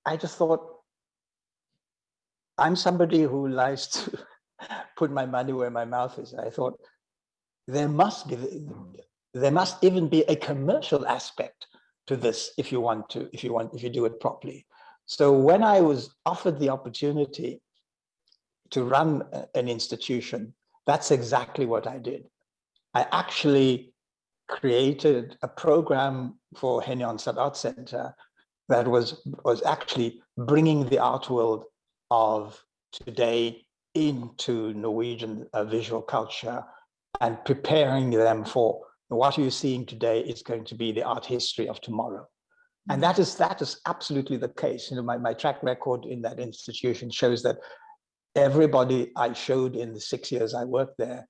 I just thought, I'm somebody who likes to (laughs) put my money where my mouth is. I thought there must be, there must even be a commercial aspect to this if you want to, if you want, if you do it properly. So when I was offered the opportunity to run an institution, that's exactly what I did. I actually created a program for Henie Onstad Art Center that was, was actually bringing the art world of today into Norwegian uh, visual culture and preparing them for what you're seeing today is going to be the art history of tomorrow. And that is that is absolutely the case. You know, my, my track record in that institution shows that everybody I showed in the six years I worked there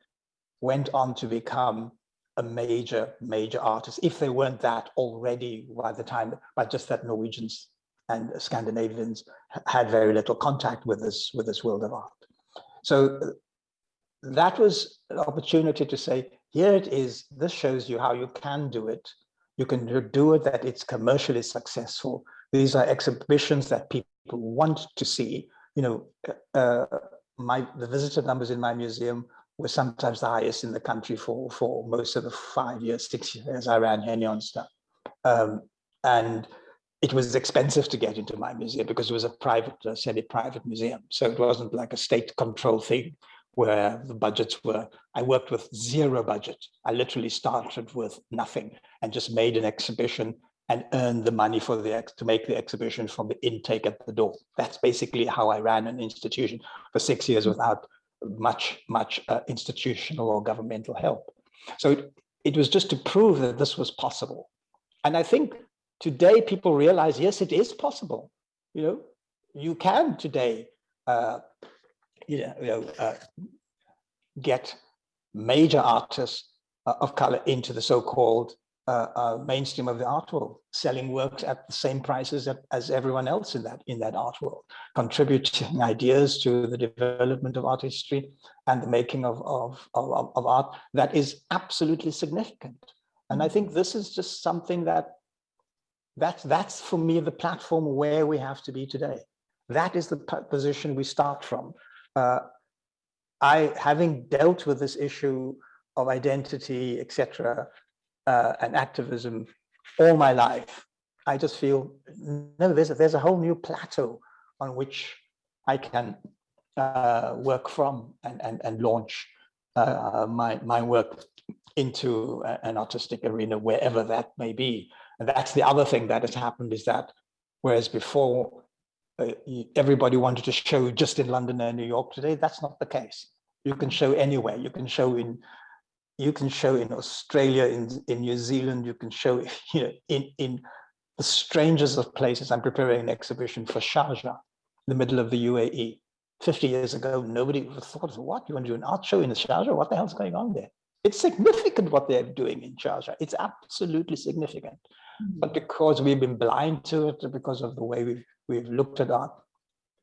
went on to become a major, major artist, if they weren't that already by the time, by just that Norwegians and Scandinavians had very little contact with this, with this world of art. So that was an opportunity to say, here it is, this shows you how you can do it. You can do it that it's commercially successful. These are exhibitions that people want to see. You know, uh, my the visitor numbers in my museum were sometimes the highest in the country for, for most of the five years, six years I ran Henie Onstad. Um, and it was expensive to get into my museum because it was a private, uh, semi-private museum. So it wasn't like a state control thing where the budgets were, I worked with zero budget. I literally started with nothing and just made an exhibition and earned the money for the ex to make the exhibition from the intake at the door. That's basically how I ran an institution for six years without much, much uh, institutional or governmental help. So it, it was just to prove that this was possible. And I think today people realize, yes, it is possible. You know, you can today, uh, you know, you know uh, get major artists uh, of color into the so-called uh, uh, mainstream of the art world, selling works at the same prices as, as everyone else in that in that art world, contributing ideas to the development of art history and the making of, of, of, of art that is absolutely significant. And I think this is just something that that's, that's for me the platform where we have to be today. That is the position we start from. Uh, I, having dealt with this issue of identity, etc., uh, and activism all my life, I just feel no, there's a, there's a whole new plateau on which I can uh, work from and and and launch uh, my my work into an artistic arena wherever that may be. And that's the other thing that has happened is that whereas before uh, everybody wanted to show just in London and New York today, that's not the case. You can show anywhere. You can show in you can show in Australia, in, in New Zealand, you can show (laughs) you know, in, in the strangest of places. I'm preparing an exhibition for Sharjah, the middle of the UAE. 50 years ago, nobody would have thought, of what, you want to do an art show in Sharjah? What the hell's going on there? It's significant what they're doing in Sharjah. It's absolutely significant. Mm -hmm. But because we've been blind to it, because of the way we've, we've looked at art,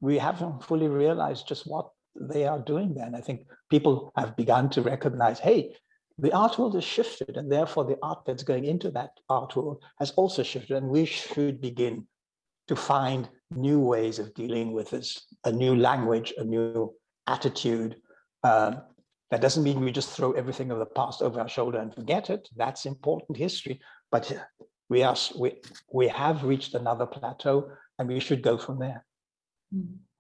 we haven't fully realized just what they are doing there. And I think people have begun to recognize, hey, the art world has shifted and therefore the art that's going into that art world has also shifted and we should begin to find new ways of dealing with this, a new language, a new attitude. Um, that doesn't mean we just throw everything of the past over our shoulder and forget it. That's important history, but we, are, we, we have reached another plateau and we should go from there. Mm -hmm.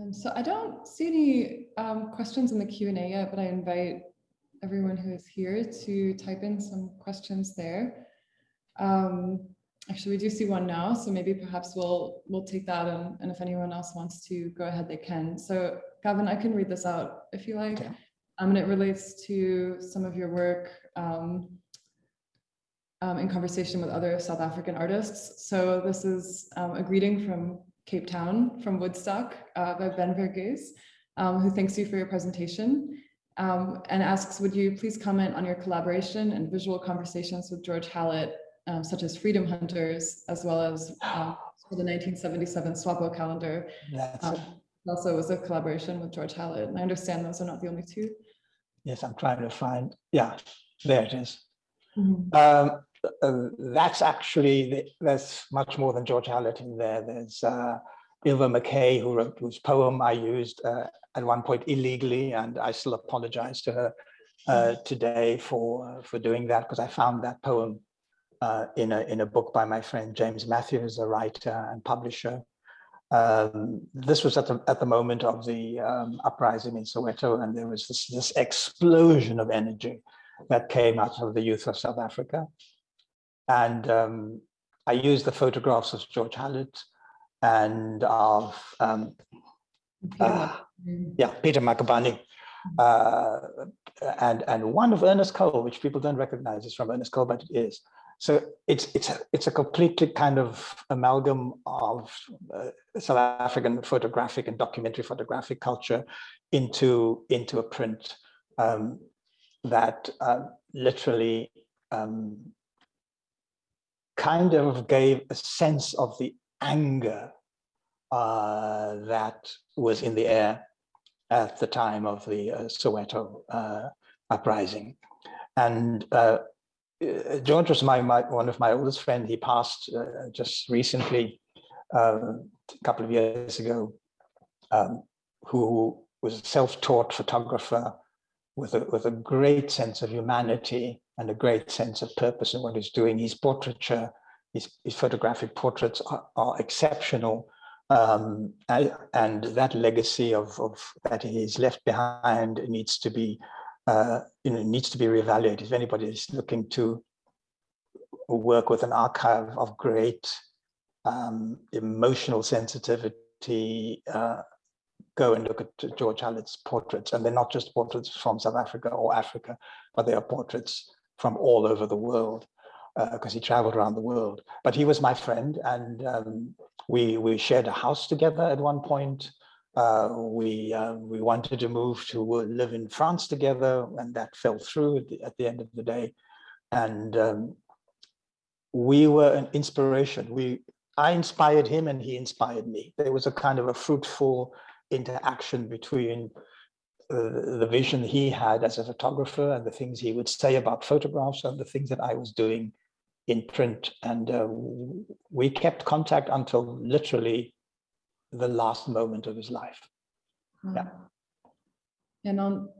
Um, so I don't see any um, questions in the Q&A yet, but I invite everyone who is here to type in some questions there. Um, actually, we do see one now, so maybe perhaps we'll we'll take that, and, and if anyone else wants to go ahead, they can. So Gavin, I can read this out if you like. Okay. Um, and it relates to some of your work um, um, in conversation with other South African artists. So this is um, a greeting from Cape Town from Woodstock uh, by Ben Vergees, um, who thanks you for your presentation um, and asks, would you please comment on your collaboration and visual conversations with George Hallett, um, such as Freedom Hunters, as well as um, for the 1977 SWAPO calendar. Um, also was a collaboration with George Hallett. And I understand those are not the only two.
Yes, I'm trying to find, yeah, there it is. Mm -hmm that's actually, there's much more than George Hallett in there. There's uh, Ilva McKay, who wrote whose poem I used uh, at one point illegally, and I still apologize to her uh, today for uh, for doing that because I found that poem uh, in a in a book by my friend James Matthews, a writer and publisher. Um, this was at the at the moment of the um, uprising in Soweto, and there was this this explosion of energy that came out of the youth of South Africa. And um, I used the photographs of George Hallett and of, um, uh, yeah, Peter Magubane, uh, and, and one of Ernest Cole, which people don't recognize is from Ernest Cole, but it is. So it's it's a, it's a completely kind of amalgam of uh, South African photographic and documentary photographic culture into into a print um, that uh, literally um, kind of gave a sense of the anger uh, that was in the air at the time of the uh, Soweto uh, uprising. And uh, uh, George was my, my, one of my oldest friends. He passed uh, just recently, uh, a couple of years ago, um, who was a self-taught photographer with a, with a great sense of humanity and a great sense of purpose in what he's doing. His portraiture, his, his photographic portraits are, are exceptional. Um, and, and, that legacy of, of that he's left behind needs to be uh, you know, needs to be reevaluated. If anybody is looking to work with an archive of great um, emotional sensitivity, uh, go and look at George Hallett's portraits. And they're not just portraits from South Africa or Africa, but they are portraits from all over the world because uh, he traveled around the world. But he was my friend and um, we, we shared a house together at one point. Uh, we uh, we wanted to move to live in France together, and that fell through at the, at the end of the day. And um, we were an inspiration. We I inspired him, and he inspired me. There was a kind of a fruitful interaction between uh, the vision he had as a photographer and the things he would say about photographs and the things that I was doing in print. And uh, we kept contact until literally the last moment of his life. Yeah.
And I'll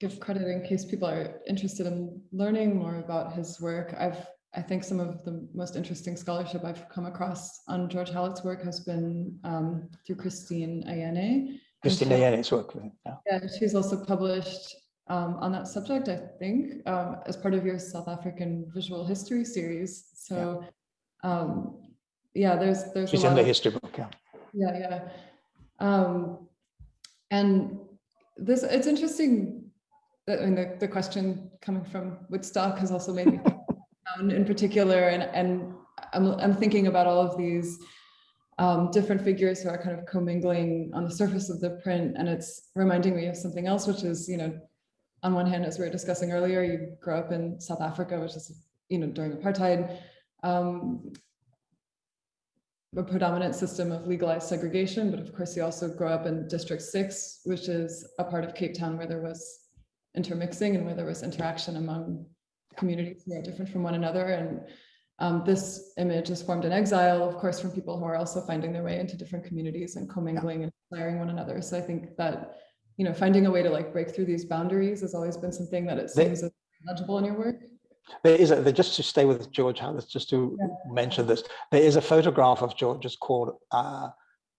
give credit in case people are interested in learning more about his work. I've I think some of the most interesting scholarship I've come across on George Hallett's work has been um, through Christine Eyene.
Christine Eyene's work.
Yeah. yeah, she's also published um, on that subject, I think, um, as part of your South African visual history series. So, yeah, um, yeah there's there's.
She's in the history book. Yeah
yeah yeah um and this it's interesting that I mean, the, the question coming from Woodstock has also made me (laughs) in particular and and I'm, I'm thinking about all of these um, different figures who are kind of commingling on the surface of the print and it's reminding me of something else which is you know on one hand as we were discussing earlier you grew up in South Africa which is you know during apartheid um, a predominant system of legalized segregation, but of course you also grow up in District 6, which is a part of Cape Town where there was intermixing and where there was interaction among communities who are different from one another. And um, this image is formed in exile, of course, from people who are also finding their way into different communities and commingling and inspiring one another. So I think that, you know, finding a way to like break through these boundaries has always been something that it seems they, legible in your work.
There is a, just to stay with George just to yeah. mention this, there is a photograph of George just called uh,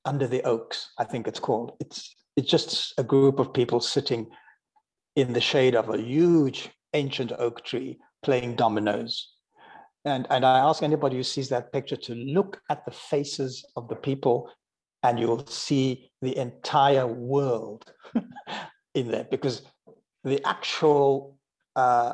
Under the Oaks, I think it's called. It's, it's just a group of people sitting in the shade of a huge ancient oak tree playing dominoes. And, and I ask anybody who sees that picture to look at the faces of the people and you'll see the entire world (laughs) in there because the actual uh,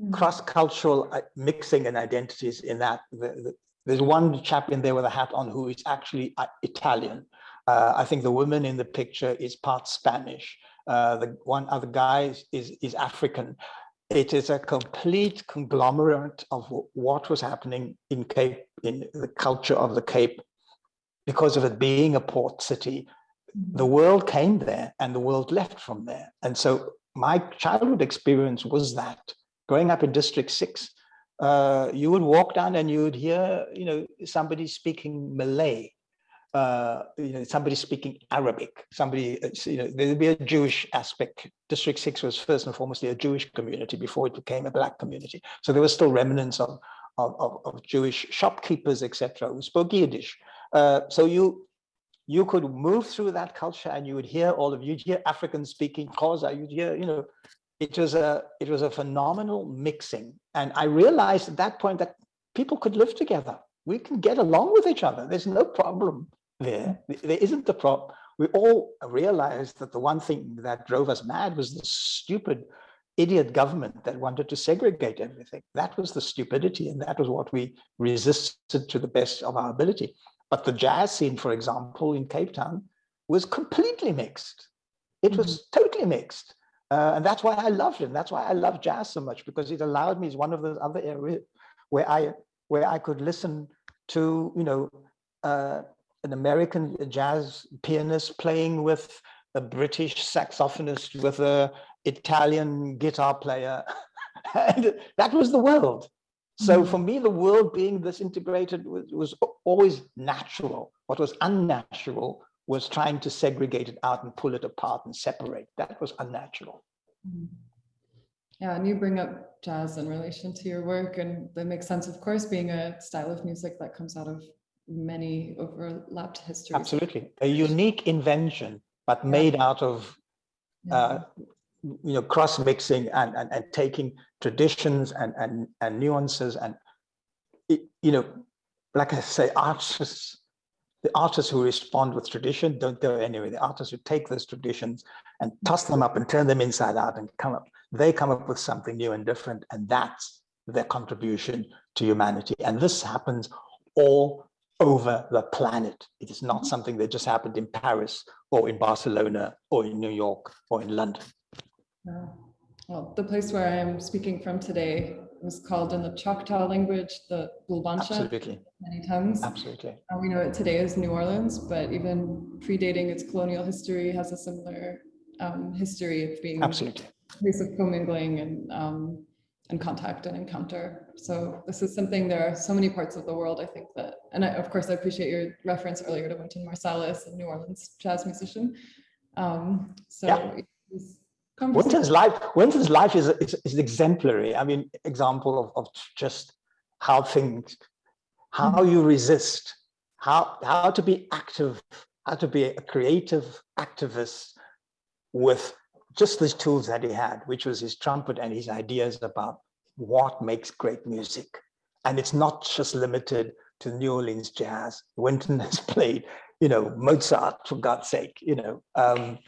Mm. cross-cultural uh, mixing and identities in that. The, the, there's one chap in there with a hat on who is actually uh, Italian. Uh, I think the woman in the picture is part Spanish. Uh, the one other guy is, is African. It is a complete conglomerate of what was happening in Cape, in the culture of the Cape, because of it being a port city. The world came there and the world left from there. And so my childhood experience was that growing up in District 6, uh, you would walk down and you would hear, you know, somebody speaking Malay, uh, you know, somebody speaking Arabic, somebody, uh, you know, there'd be a Jewish aspect. District 6 was first and foremost a Jewish community before it became a black community. So there were still remnants of, of, of, of Jewish shopkeepers, etc., who spoke Yiddish. Uh, so you you could move through that culture and you would hear all of you'd hear African speaking Xhosa, you'd hear, you know, it was a it was a phenomenal mixing, and I realized at that point that people could live together. We can get along with each other. There's no problem there. There isn't the problem. We all realized that the one thing that drove us mad was the stupid idiot government that wanted to segregate everything. That was the stupidity, and that was what we resisted to the best of our ability. But the jazz scene, for example, in Cape Town was completely mixed. It was mm -hmm. totally mixed. Uh, and that's why I loved it. And that's why I love jazz so much because it allowed me, it's one of those other areas where I where I could listen to, you know, uh, an American jazz pianist playing with a British saxophonist with a Italian guitar player. (laughs) and that was the world. So mm-hmm. for me, the world being this integrated was, was always natural. What was unnatural was trying to segregate it out and pull it apart and separate. That was unnatural. Mm-hmm.
Yeah, and you bring up jazz in relation to your work, and that makes sense, of course, being a style of music that comes out of many overlapped histories.
Absolutely. A unique invention, but yeah. made out of yeah. uh, you know, cross mixing and, and, and taking traditions and, and, and nuances and, you know, like I say, artists, the artists who respond with tradition don't go anywhere. The artists who take those traditions and toss them up and turn them inside out and come up, they come up with something new and different. And that's their contribution to humanity. And this happens all over the planet. It is not something that just happened in Paris or in Barcelona or in New York or in London.
Well, the place where I am speaking from today was called in the Choctaw language, the Bulbancha.
Absolutely.
Many tongues.
Absolutely.
And we know it today as New Orleans, but even predating its colonial history has a similar um, history of being
Absolutely.
a place of commingling and um, and contact and encounter. So this is something, there are so many parts of the world, I think that, and I, of course, I appreciate your reference earlier to Wynton Marsalis, a New Orleans jazz musician. Um, so yeah.
Wynton's life, Wynton's life is, is, is exemplary. I mean, example of, of just how things, how mm -hmm. you resist, how, how to be active, how to be a creative activist with just these tools that he had, which was his trumpet and his ideas about what makes great music. And it's not just limited to New Orleans jazz. Wynton (laughs) has played, you know, Mozart, for God's sake, you know. Um,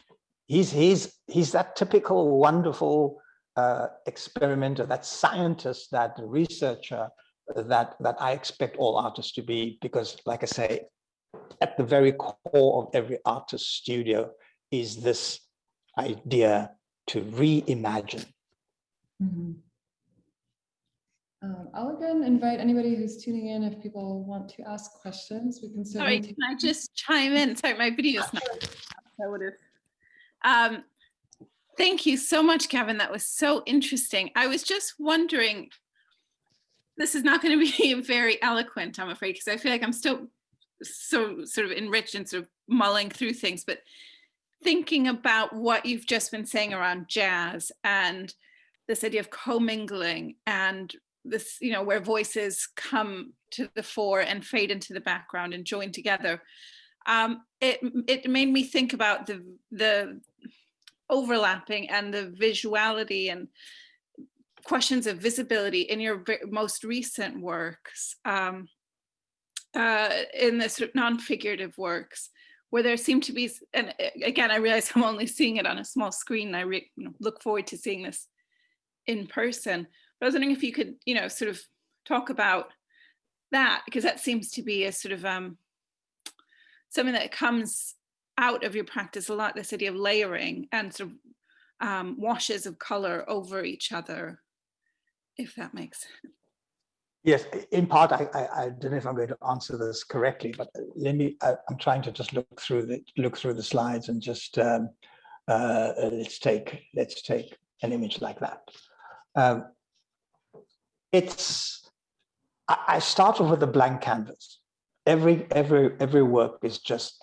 he's he's he's that typical wonderful uh, experimenter, that scientist, that researcher that that I expect all artists to be, because like I say, at the very core of every artist's studio is this idea to reimagine.
Mm -hmm. um, I'll again invite anybody who's tuning in if people want to ask questions. We can.
Sorry, can I just chime in? Sorry, my video's not. That would have. Um, thank you so much, Gavin. That was so interesting. I was just wondering, this is not going (laughs) to be very eloquent, I'm afraid, because I feel like I'm still so sort of enriched and sort of mulling through things, but thinking about what you've just been saying around jazz and this idea of commingling and this, you know, where voices come to the fore and fade into the background and join together. Um, it, it made me think about the, the overlapping and the visuality and questions of visibility in your most recent works, um, uh, in the sort of non-figurative works, where there seem to be, and again, I realize (laughs) I'm only seeing it on a small screen. I know, look forward to seeing this in person. But I was wondering if you could, you know, sort of talk about that, because that seems to be a sort of um, something that comes out of your practice a lot, this idea of layering and sort of um, washes of color over each other, if that makes sense.
Yes, in part, I, I, I, don't know if I'm going to answer this correctly, but let me, I, am trying to just look through the, look through the slides and just, um, uh, let's take, let's take an image like that. Um, it's, I, I start off with a blank canvas. Every, every, every work is just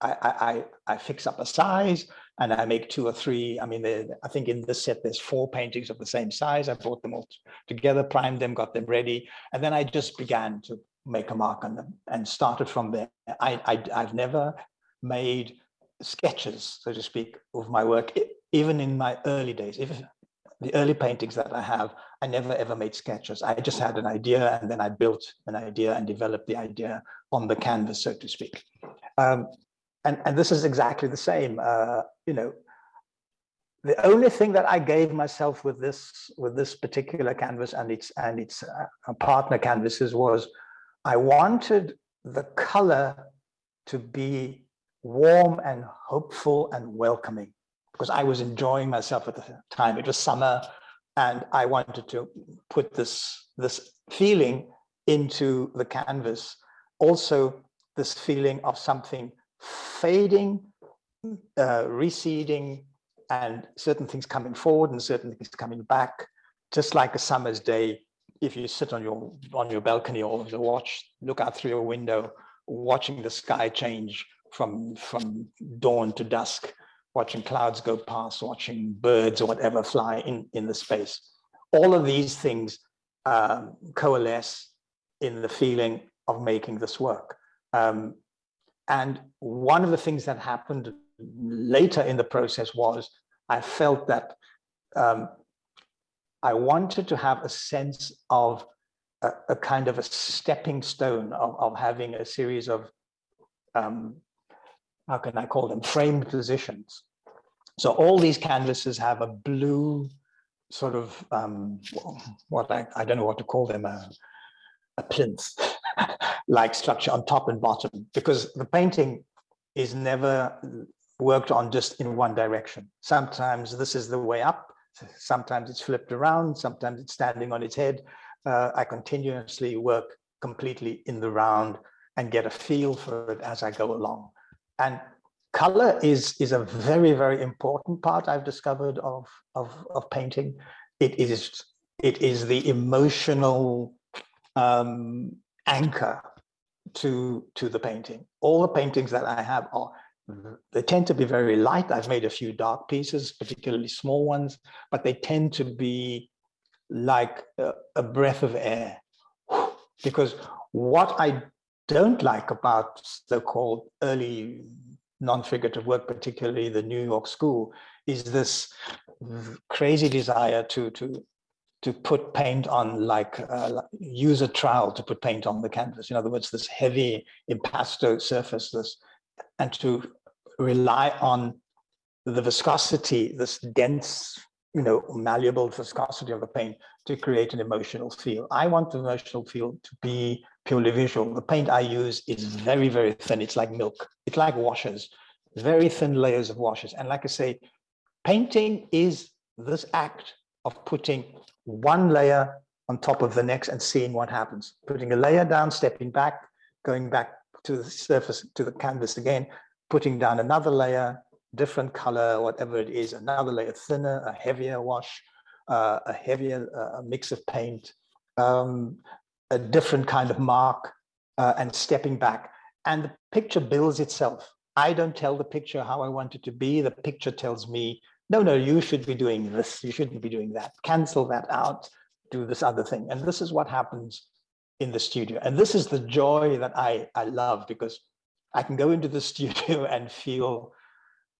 I, I, I fix up a size and I make two or three. I mean, I think in this set, there's four paintings of the same size. I brought them all together, primed them, got them ready. And then I just began to make a mark on them and started from there. I, I, I've never made sketches, so to speak, of my work. Even in my early days, if the early paintings that I have, I never ever made sketches. I just had an idea and then I built an idea and developed the idea on the canvas, so to speak. Um, and, and this is exactly the same, uh, you know, the only thing that I gave myself with this with this particular canvas and its and its uh, partner canvases was I wanted the color to be warm and hopeful and welcoming because I was enjoying myself at the time. It was summer and I wanted to put this this feeling into the canvas. Also this feeling of something fading, uh, receding, and certain things coming forward and certain things coming back, just like a summer's day. If you sit on your on your balcony or the watch, look out through your window, watching the sky change from from dawn to dusk, watching clouds go past, watching birds or whatever fly in in the space. All of these things um, coalesce in the feeling of making this work. Um, and one of the things that happened later in the process was I felt that um, I wanted to have a sense of a, a kind of a stepping stone of, of having a series of, um, how can I call them, framed positions. So all these canvases have a blue sort of, um, what I, I don't know what to call them, a, a plinth (laughs) like structure on top and bottom, because the painting is never worked on just in one direction. Sometimes this is the way up, sometimes it's flipped around, sometimes it's standing on its head. Uh, I continuously work completely in the round and get a feel for it as I go along. And color is, is a very, very important part I've discovered of, of, of painting. It is, it is the emotional um, anchor to, to the painting. All the paintings that I have are they tend to be very light. I've made a few dark pieces, particularly small ones, but they tend to be like a, a breath of air. (sighs) Because what I don't like about so-called early non-figurative work, particularly the New York school, is this crazy desire to to to put paint on like uh, use a trowel to put paint on the canvas. In other words, this heavy impasto surface, this and to rely on the viscosity, this dense, you know, malleable viscosity of the paint to create an emotional feel. I want the emotional feel to be purely visual. The paint I use is very, very thin. It's like milk. It's like washes, very thin layers of washes. And like I say, painting is this act of putting one layer on top of the next and seeing what happens. Putting a layer down, stepping back, going back to the surface, to the canvas again, putting down another layer, different color, whatever it is, another layer thinner, a heavier wash, uh, a heavier uh, mix of paint, um, a different kind of mark, uh, and stepping back. And the picture builds itself. I don't tell the picture how I want it to be. The picture tells me, no, no, you should be doing this. You shouldn't be doing that. Cancel that out. Do this other thing. And this is what happens in the studio. And this is the joy that I, I love because I can go into the (laughs) studio and feel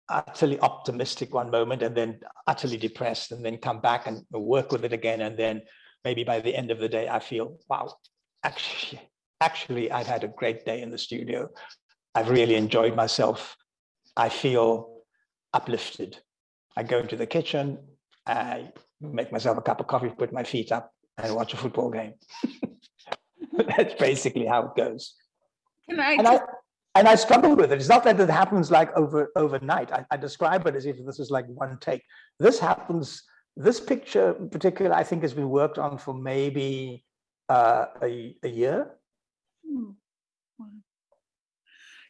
utterly optimistic one moment and then utterly depressed and then come back and work with it again. And then maybe by the end of the day, I feel, wow, actually, actually, I've had a great day in the studio. I've really enjoyed myself. I feel uplifted. I go into the kitchen, I make myself a cup of coffee, put my feet up and watch a football game. (laughs) That's basically how it goes.
Can I,
And I, and I struggle with it. It's not that it happens like over overnight. I, I describe it as if this is like one take. This happens. This picture, in particular, I think has been worked on for maybe uh, a, a year.
Hmm.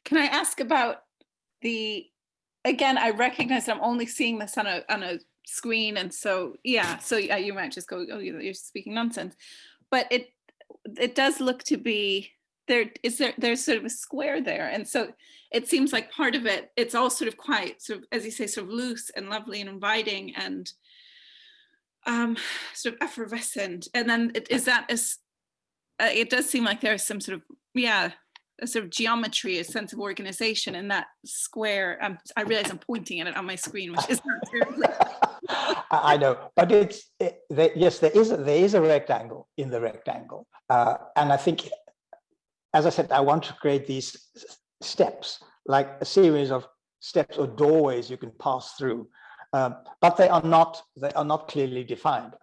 Can I ask about the, again, I recognize I'm only seeing this on a, on a screen. And so, yeah, so yeah, you might just go, oh, you're speaking nonsense. But it, it does look to be, there is there, there's sort of a square there. And so it seems like part of it, it's all sort of quite, sort of, as you say, sort of loose and lovely and inviting and um, sort of effervescent. And then it, is that as, uh, it does seem like there's some sort of, yeah, a sort of geometry, a sense of organization in that square. Um, I realize I'm pointing at it on my screen, which is not terribly. (laughs)
I know, but it's it, there, yes, there is a, there is a rectangle in the rectangle, uh, and I think, as I said, I want to create these steps, like a series of steps or doorways you can pass through, um, but they are not they are not clearly defined.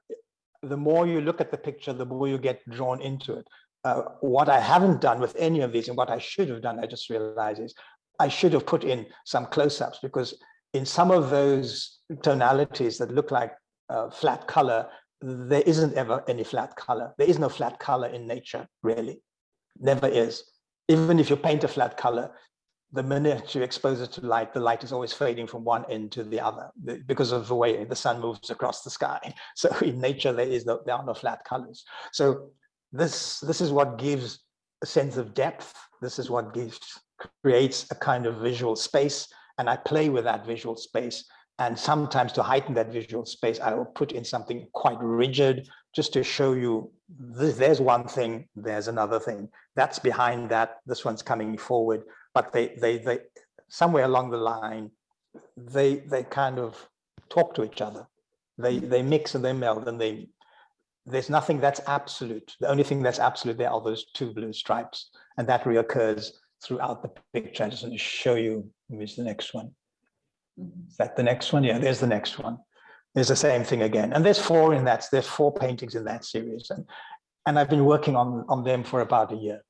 The more you look at the picture, the more you get drawn into it. Uh, what I haven't done with any of these, and what I should have done, I just realized is I should have put in some close-ups because in some of those tonalities that look like uh, flat color, there isn't ever any flat color. There is no flat color in nature, really. Never is. Even if you paint a flat color, the minute you expose it to light, the light is always fading from one end to the other because of the way the sun moves across the sky. (laughs) So in nature, there is no, there are no flat colors. So this, this is what gives a sense of depth. This is what gives, creates a kind of visual space and I play with that visual space. And sometimes to heighten that visual space, I will put in something quite rigid just to show you there's one thing, there's another thing. That's behind that, this one's coming forward, but they, they, they, somewhere along the line, they, they kind of talk to each other. They, they mix and they meld and they, there's nothing that's absolute. The only thing that's absolute there are those two blue stripes and that reoccurs throughout the picture. I'm just want to show you, here's the next one.
Mhm.
Is that the next one? Yeah, there's the next one. There's the same thing again. And there's four in that, there's four paintings in that series. And, and I've been working on, on them for about a year.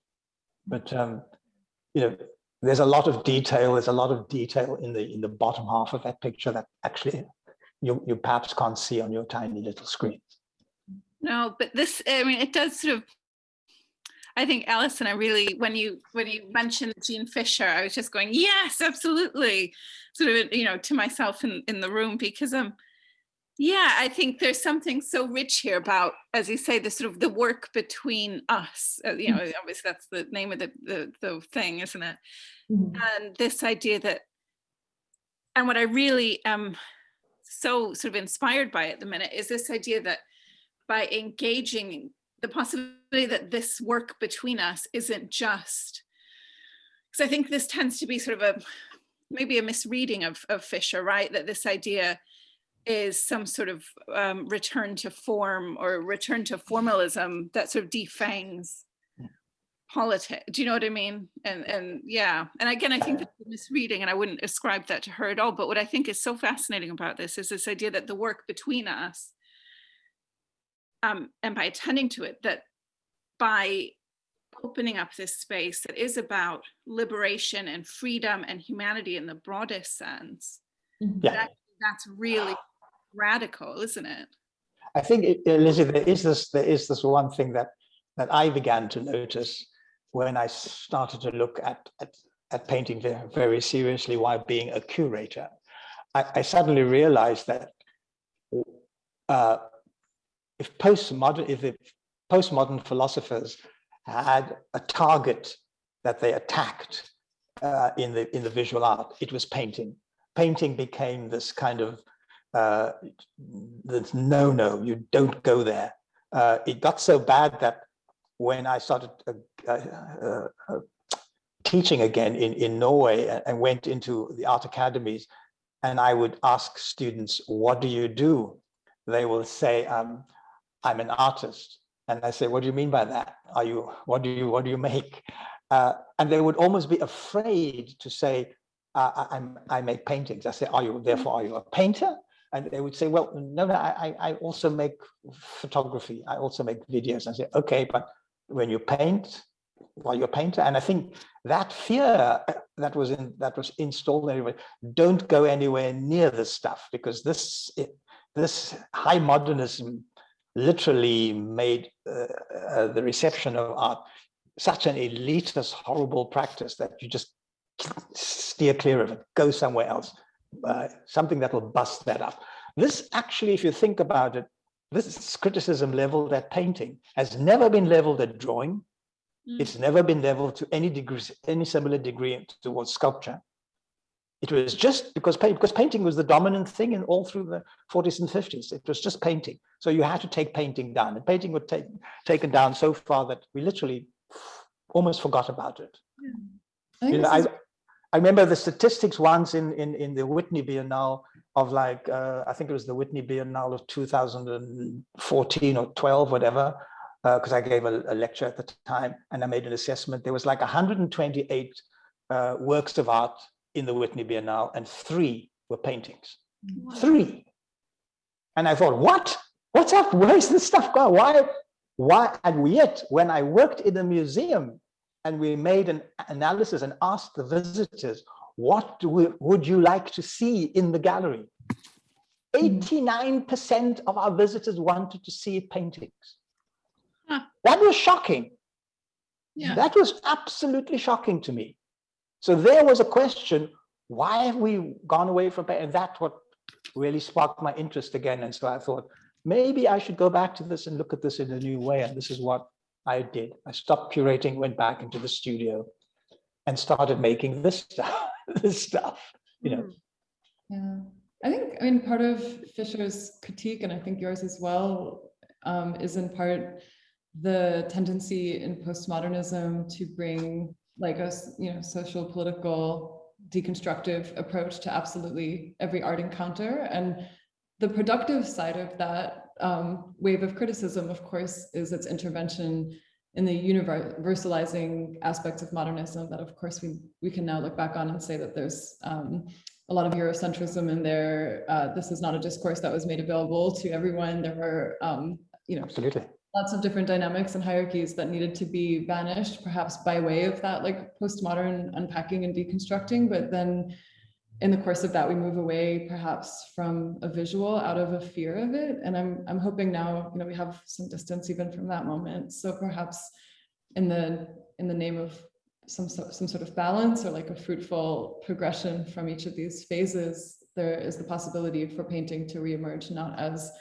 But, um, you know, there's a lot of detail, there's a lot of detail in the, in the bottom half of that picture that actually you, you perhaps can't see on your tiny little screen.
No, but this, I mean, it does sort of, I think Alison, I really, when you, when you mentioned Jean Fisher, I was just going, yes, absolutely. Sort of, you know, to myself in, in the room because, I'm, um, yeah, I think there's something so rich here about, as you say, the sort of the work between us, uh, you know, obviously that's the name of the, the, the thing, isn't it?
Mhm.
and this idea that and what i really am so sort of inspired by at the minute is this idea that by engaging the possibility that this work between us isn't just because i think this tends to be sort of a maybe a misreading of, of fisher right that this idea is some sort of um, return to form or return to formalism that sort of defangs politics. Do you know what I mean? And and yeah, and again, I think that's a misreading, and I wouldn't ascribe that to her at all. But what I think is so fascinating about this is this idea that the work between us, um, and by attending to it, that by opening up this space that is about liberation and freedom and humanity in the broadest sense,
Mhm.
Yeah.
that, that's really radical, isn't it?
I think, it- Lizzie, there is this, there is this one thing that, that I began to notice when I started to look at, at, at painting very, very seriously while being a curator. I, I suddenly realized that uh, if postmodern, if postmodern philosophers had a target that they attacked uh, in the in the visual art, it was painting. Painting became this kind of uh, the no, no, you don't go there. Uh, it got so bad that when I started uh, uh, uh, teaching again in, in Norway and, and went into the art academies, and I would ask students, what do you do? They will say, um, I'm an artist. And I say, what do you mean by that? Are you, what do you, what do you make? Uh, and they would almost be afraid to say, uh, I, I make paintings. I say, are you, therefore, are you a painter? And they would say, well, no, no, I, I also make photography. I also make videos. I say, okay, but when you paint, well, you're a painter. And I think that fear uh, that was in that was installed anyway, don't go anywhere near this stuff because this it, this high modernism literally made uh, uh, the reception of art such an elitist, horrible practice that you just steer clear of it, go somewhere else, uh, something that will bust that up. This actually, if you think about it, this criticism leveled at painting has never been leveled at drawing.
Mm.
It's never been leveled to any degree, any similar degree towards sculpture. It was just because because painting was the dominant thing in all through the 40s and 50s. It was just painting. So you had to take painting down, and painting was take, taken down so far that we literally almost forgot about it.
I
You know, I, I remember the statistics once in, in, in the Whitney Biennale of like, uh, I think it was the Whitney Biennale of 2014 or 12, whatever, because I gave a, a lecture at the time and I made an assessment. There was like 128 uh, works of art in the Whitney Biennale and three were paintings. Three. And I thought, what? What's up? Where's this stuff going? Why? Why? And yet, when I worked in a museum and we made an analysis and asked the visitors, what do we, would you like to see in the gallery? 89% of our visitors wanted to see paintings.
Huh.
That was shocking.
Yeah.
That was absolutely shocking to me. So there was a question, why have we gone away from paint? And that's what really sparked my interest again. And so I thought, maybe I should go back to this and look at this in a new way. And this is what I did. I stopped curating, went back into the studio and started making this (laughs) stuff, this stuff, you know.
Yeah, I think, I mean, part of Fisher's critique, and I think yours as well, um, is in part the tendency in postmodernism to bring like a, you know, social, political, deconstructive approach to absolutely every art encounter. And the productive side of that um, wave of criticism, of course, is its intervention in the universalizing aspects of modernism that, of course, we, we can now look back on and say that there's um, a lot of Eurocentrism in there. Uh, this is not a discourse that was made available to everyone. There were, um, you know,
Absolutely.
lots of different dynamics and hierarchies that needed to be banished, perhaps by way of that like postmodern unpacking and deconstructing. But then in the course of that, we move away perhaps from a visual out of a fear of it. And I'm, I'm hoping now, you know, we have some distance even from that moment. So perhaps in the, in the name of some, some sort of balance or like a fruitful progression from each of these phases, there is the possibility for painting to reemerge not as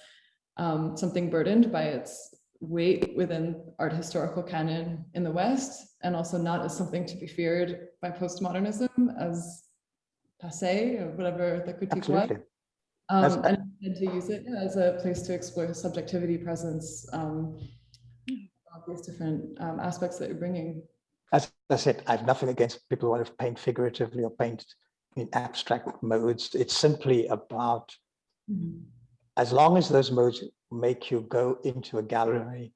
um, something burdened by its weight within art historical canon in the West, and also not as something to be feared by postmodernism as passe or whatever the critique was.
Absolutely. That's-
Um, and, and to use it yeah, as a place to explore subjectivity, presence, um, all these different um, aspects that you're bringing.
As I said, I have nothing against people who want to paint figuratively or paint in abstract modes. It's simply about as long as those modes make you go into a gallery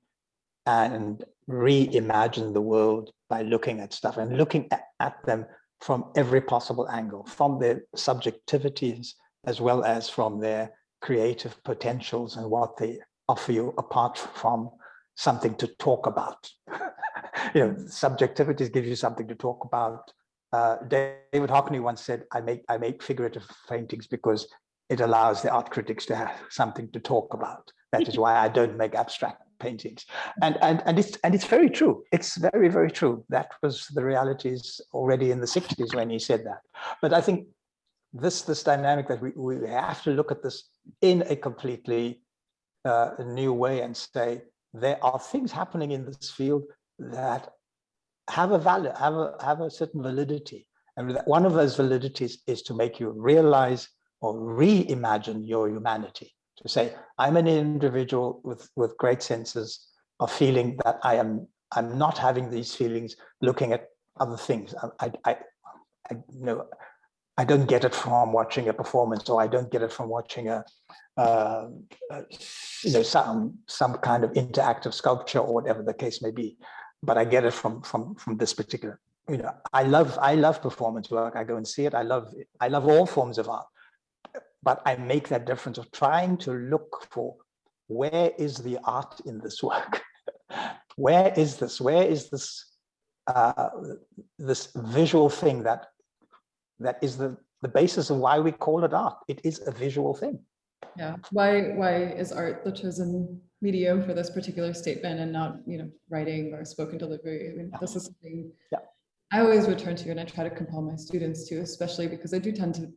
and reimagine the world by looking at stuff and looking at, at them from every possible angle, from their subjectivities as well as from their creative potentials and what they offer you apart from something to talk about. (laughs) you know, subjectivities give you something to talk about. Uh, David Hockney once said, I make, I make figurative paintings because it allows the art critics to have something to talk about. That is why I don't make abstract paintings. And, and, and, it's, and it's very true. It's very, very true. That was the realities already in the 60s when he said that. But I think this, this dynamic that we, we have to look at this in a completely uh, new way and say, there are things happening in this field that have a value, have a, have a certain validity. And one of those validities is to make you realize or reimagine your humanity to say i'm an individual with with great senses of feeling that i am i'm not having these feelings looking at other things. I i, I, you know i don't get it from watching a performance or i don't get it from watching a uh, uh, you know some some kind of interactive sculpture or whatever the case may be. But i get it from from from this particular you know i love i love performance work. I go and see it. I love i love all forms of art but I make that difference of trying to look for where is the art in this (laughs) work? where is this? Where is this uh, this visual thing that that is the the basis of why we call it art? It is a visual thing.
Yeah, why why is art the chosen medium for this particular statement and not you know writing or spoken delivery? I mean, this is something
Yeah.
I always return to and I try to compel my students to, especially because I do tend to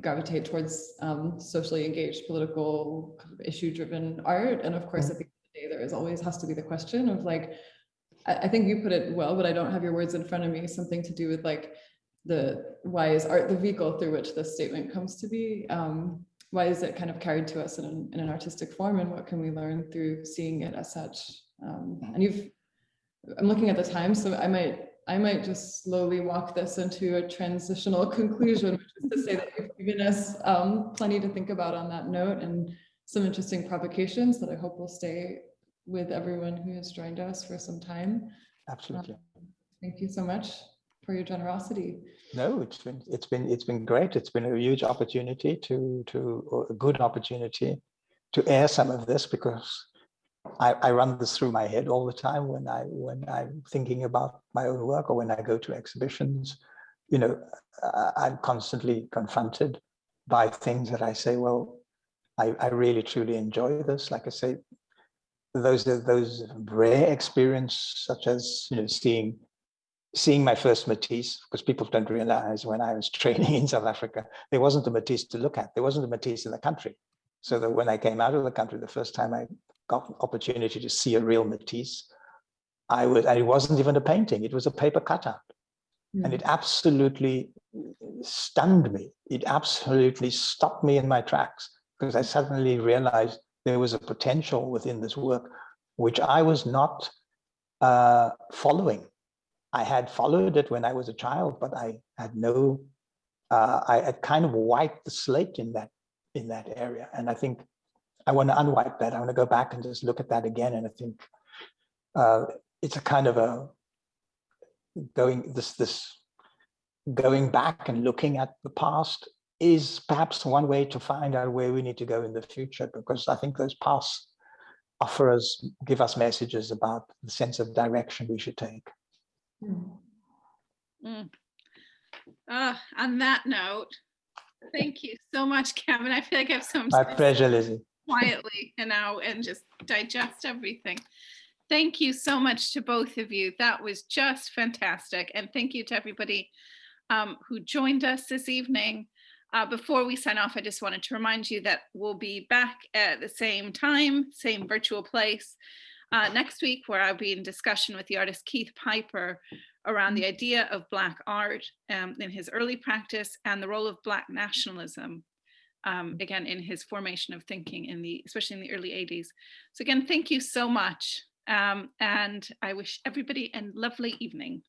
gravitate towards um, socially engaged, political, kind of issue-driven art. And of course, at the end of the day, there is always has to be the question of like, I, I think you put it well, but I don't have your words in front of me. Something to do with like the why is art the vehicle through which this statement comes to be? Um, why is it kind of carried to us in an, in an artistic form, and what can we learn through seeing it as such? Um, and you've, I'm looking at the time, so I might I might just slowly walk this into a transitional (laughs) conclusion, which is to say that you've given us um, plenty to think about on that note and some interesting provocations that I hope will stay with everyone who has joined us for some time.
Absolutely.
Thank you so much for your generosity.
No, it's been it's been it's been great. It's been a huge opportunity to to or a good opportunity to air some of this because I, I run this through my head all the time when I when I'm thinking about my own work or when I go to exhibitions. You know, I'm constantly confronted by things that I say, well, I, I really truly enjoy this. Like I say, those are those rare experience such as you know seeing seeing my first Matisse, because people don't realize when I was (laughs) training in South Africa, there wasn't a Matisse to look at. There wasn't a Matisse in the country. So that when I came out of the country, the first time I got an opportunity to see a real Matisse, I was, and it wasn't even a painting, it was a paper cutout. And
Mm.
it absolutely stunned me. It absolutely stopped me in my tracks because I suddenly realized there was a potential within this work, which I was not uh, following. I had followed it when I was a child, but I had no, uh, I had kind of wiped the slate in that in that area. And I think I want to unwipe that. I want to go back and just look at that again. And I think uh, it's a kind of a going this this going back and looking at the past is perhaps one way to find out where we need to go in the future because I think those paths offer us give us messages about the sense of direction we should take.
Mm.
Mm. Uh, on that note, thank you so much, Gavin. I feel like I have some
My pleasure, Lizzie.
Quietly you know and just digest everything. Thank you so much to both of you. That was just fantastic. And thank you to everybody um, who joined us this evening. Uh, before we sign off, I just wanted to remind you that we'll be back at the same time, same virtual place uh, next week, where I'll be in discussion with the artist Keith Piper around the idea of Black art um, in his early practice and the role of Black nationalism um, again in his formation of thinking in the especially in the early 80s. So again, thank you so much. Um, and I wish everybody a lovely evening.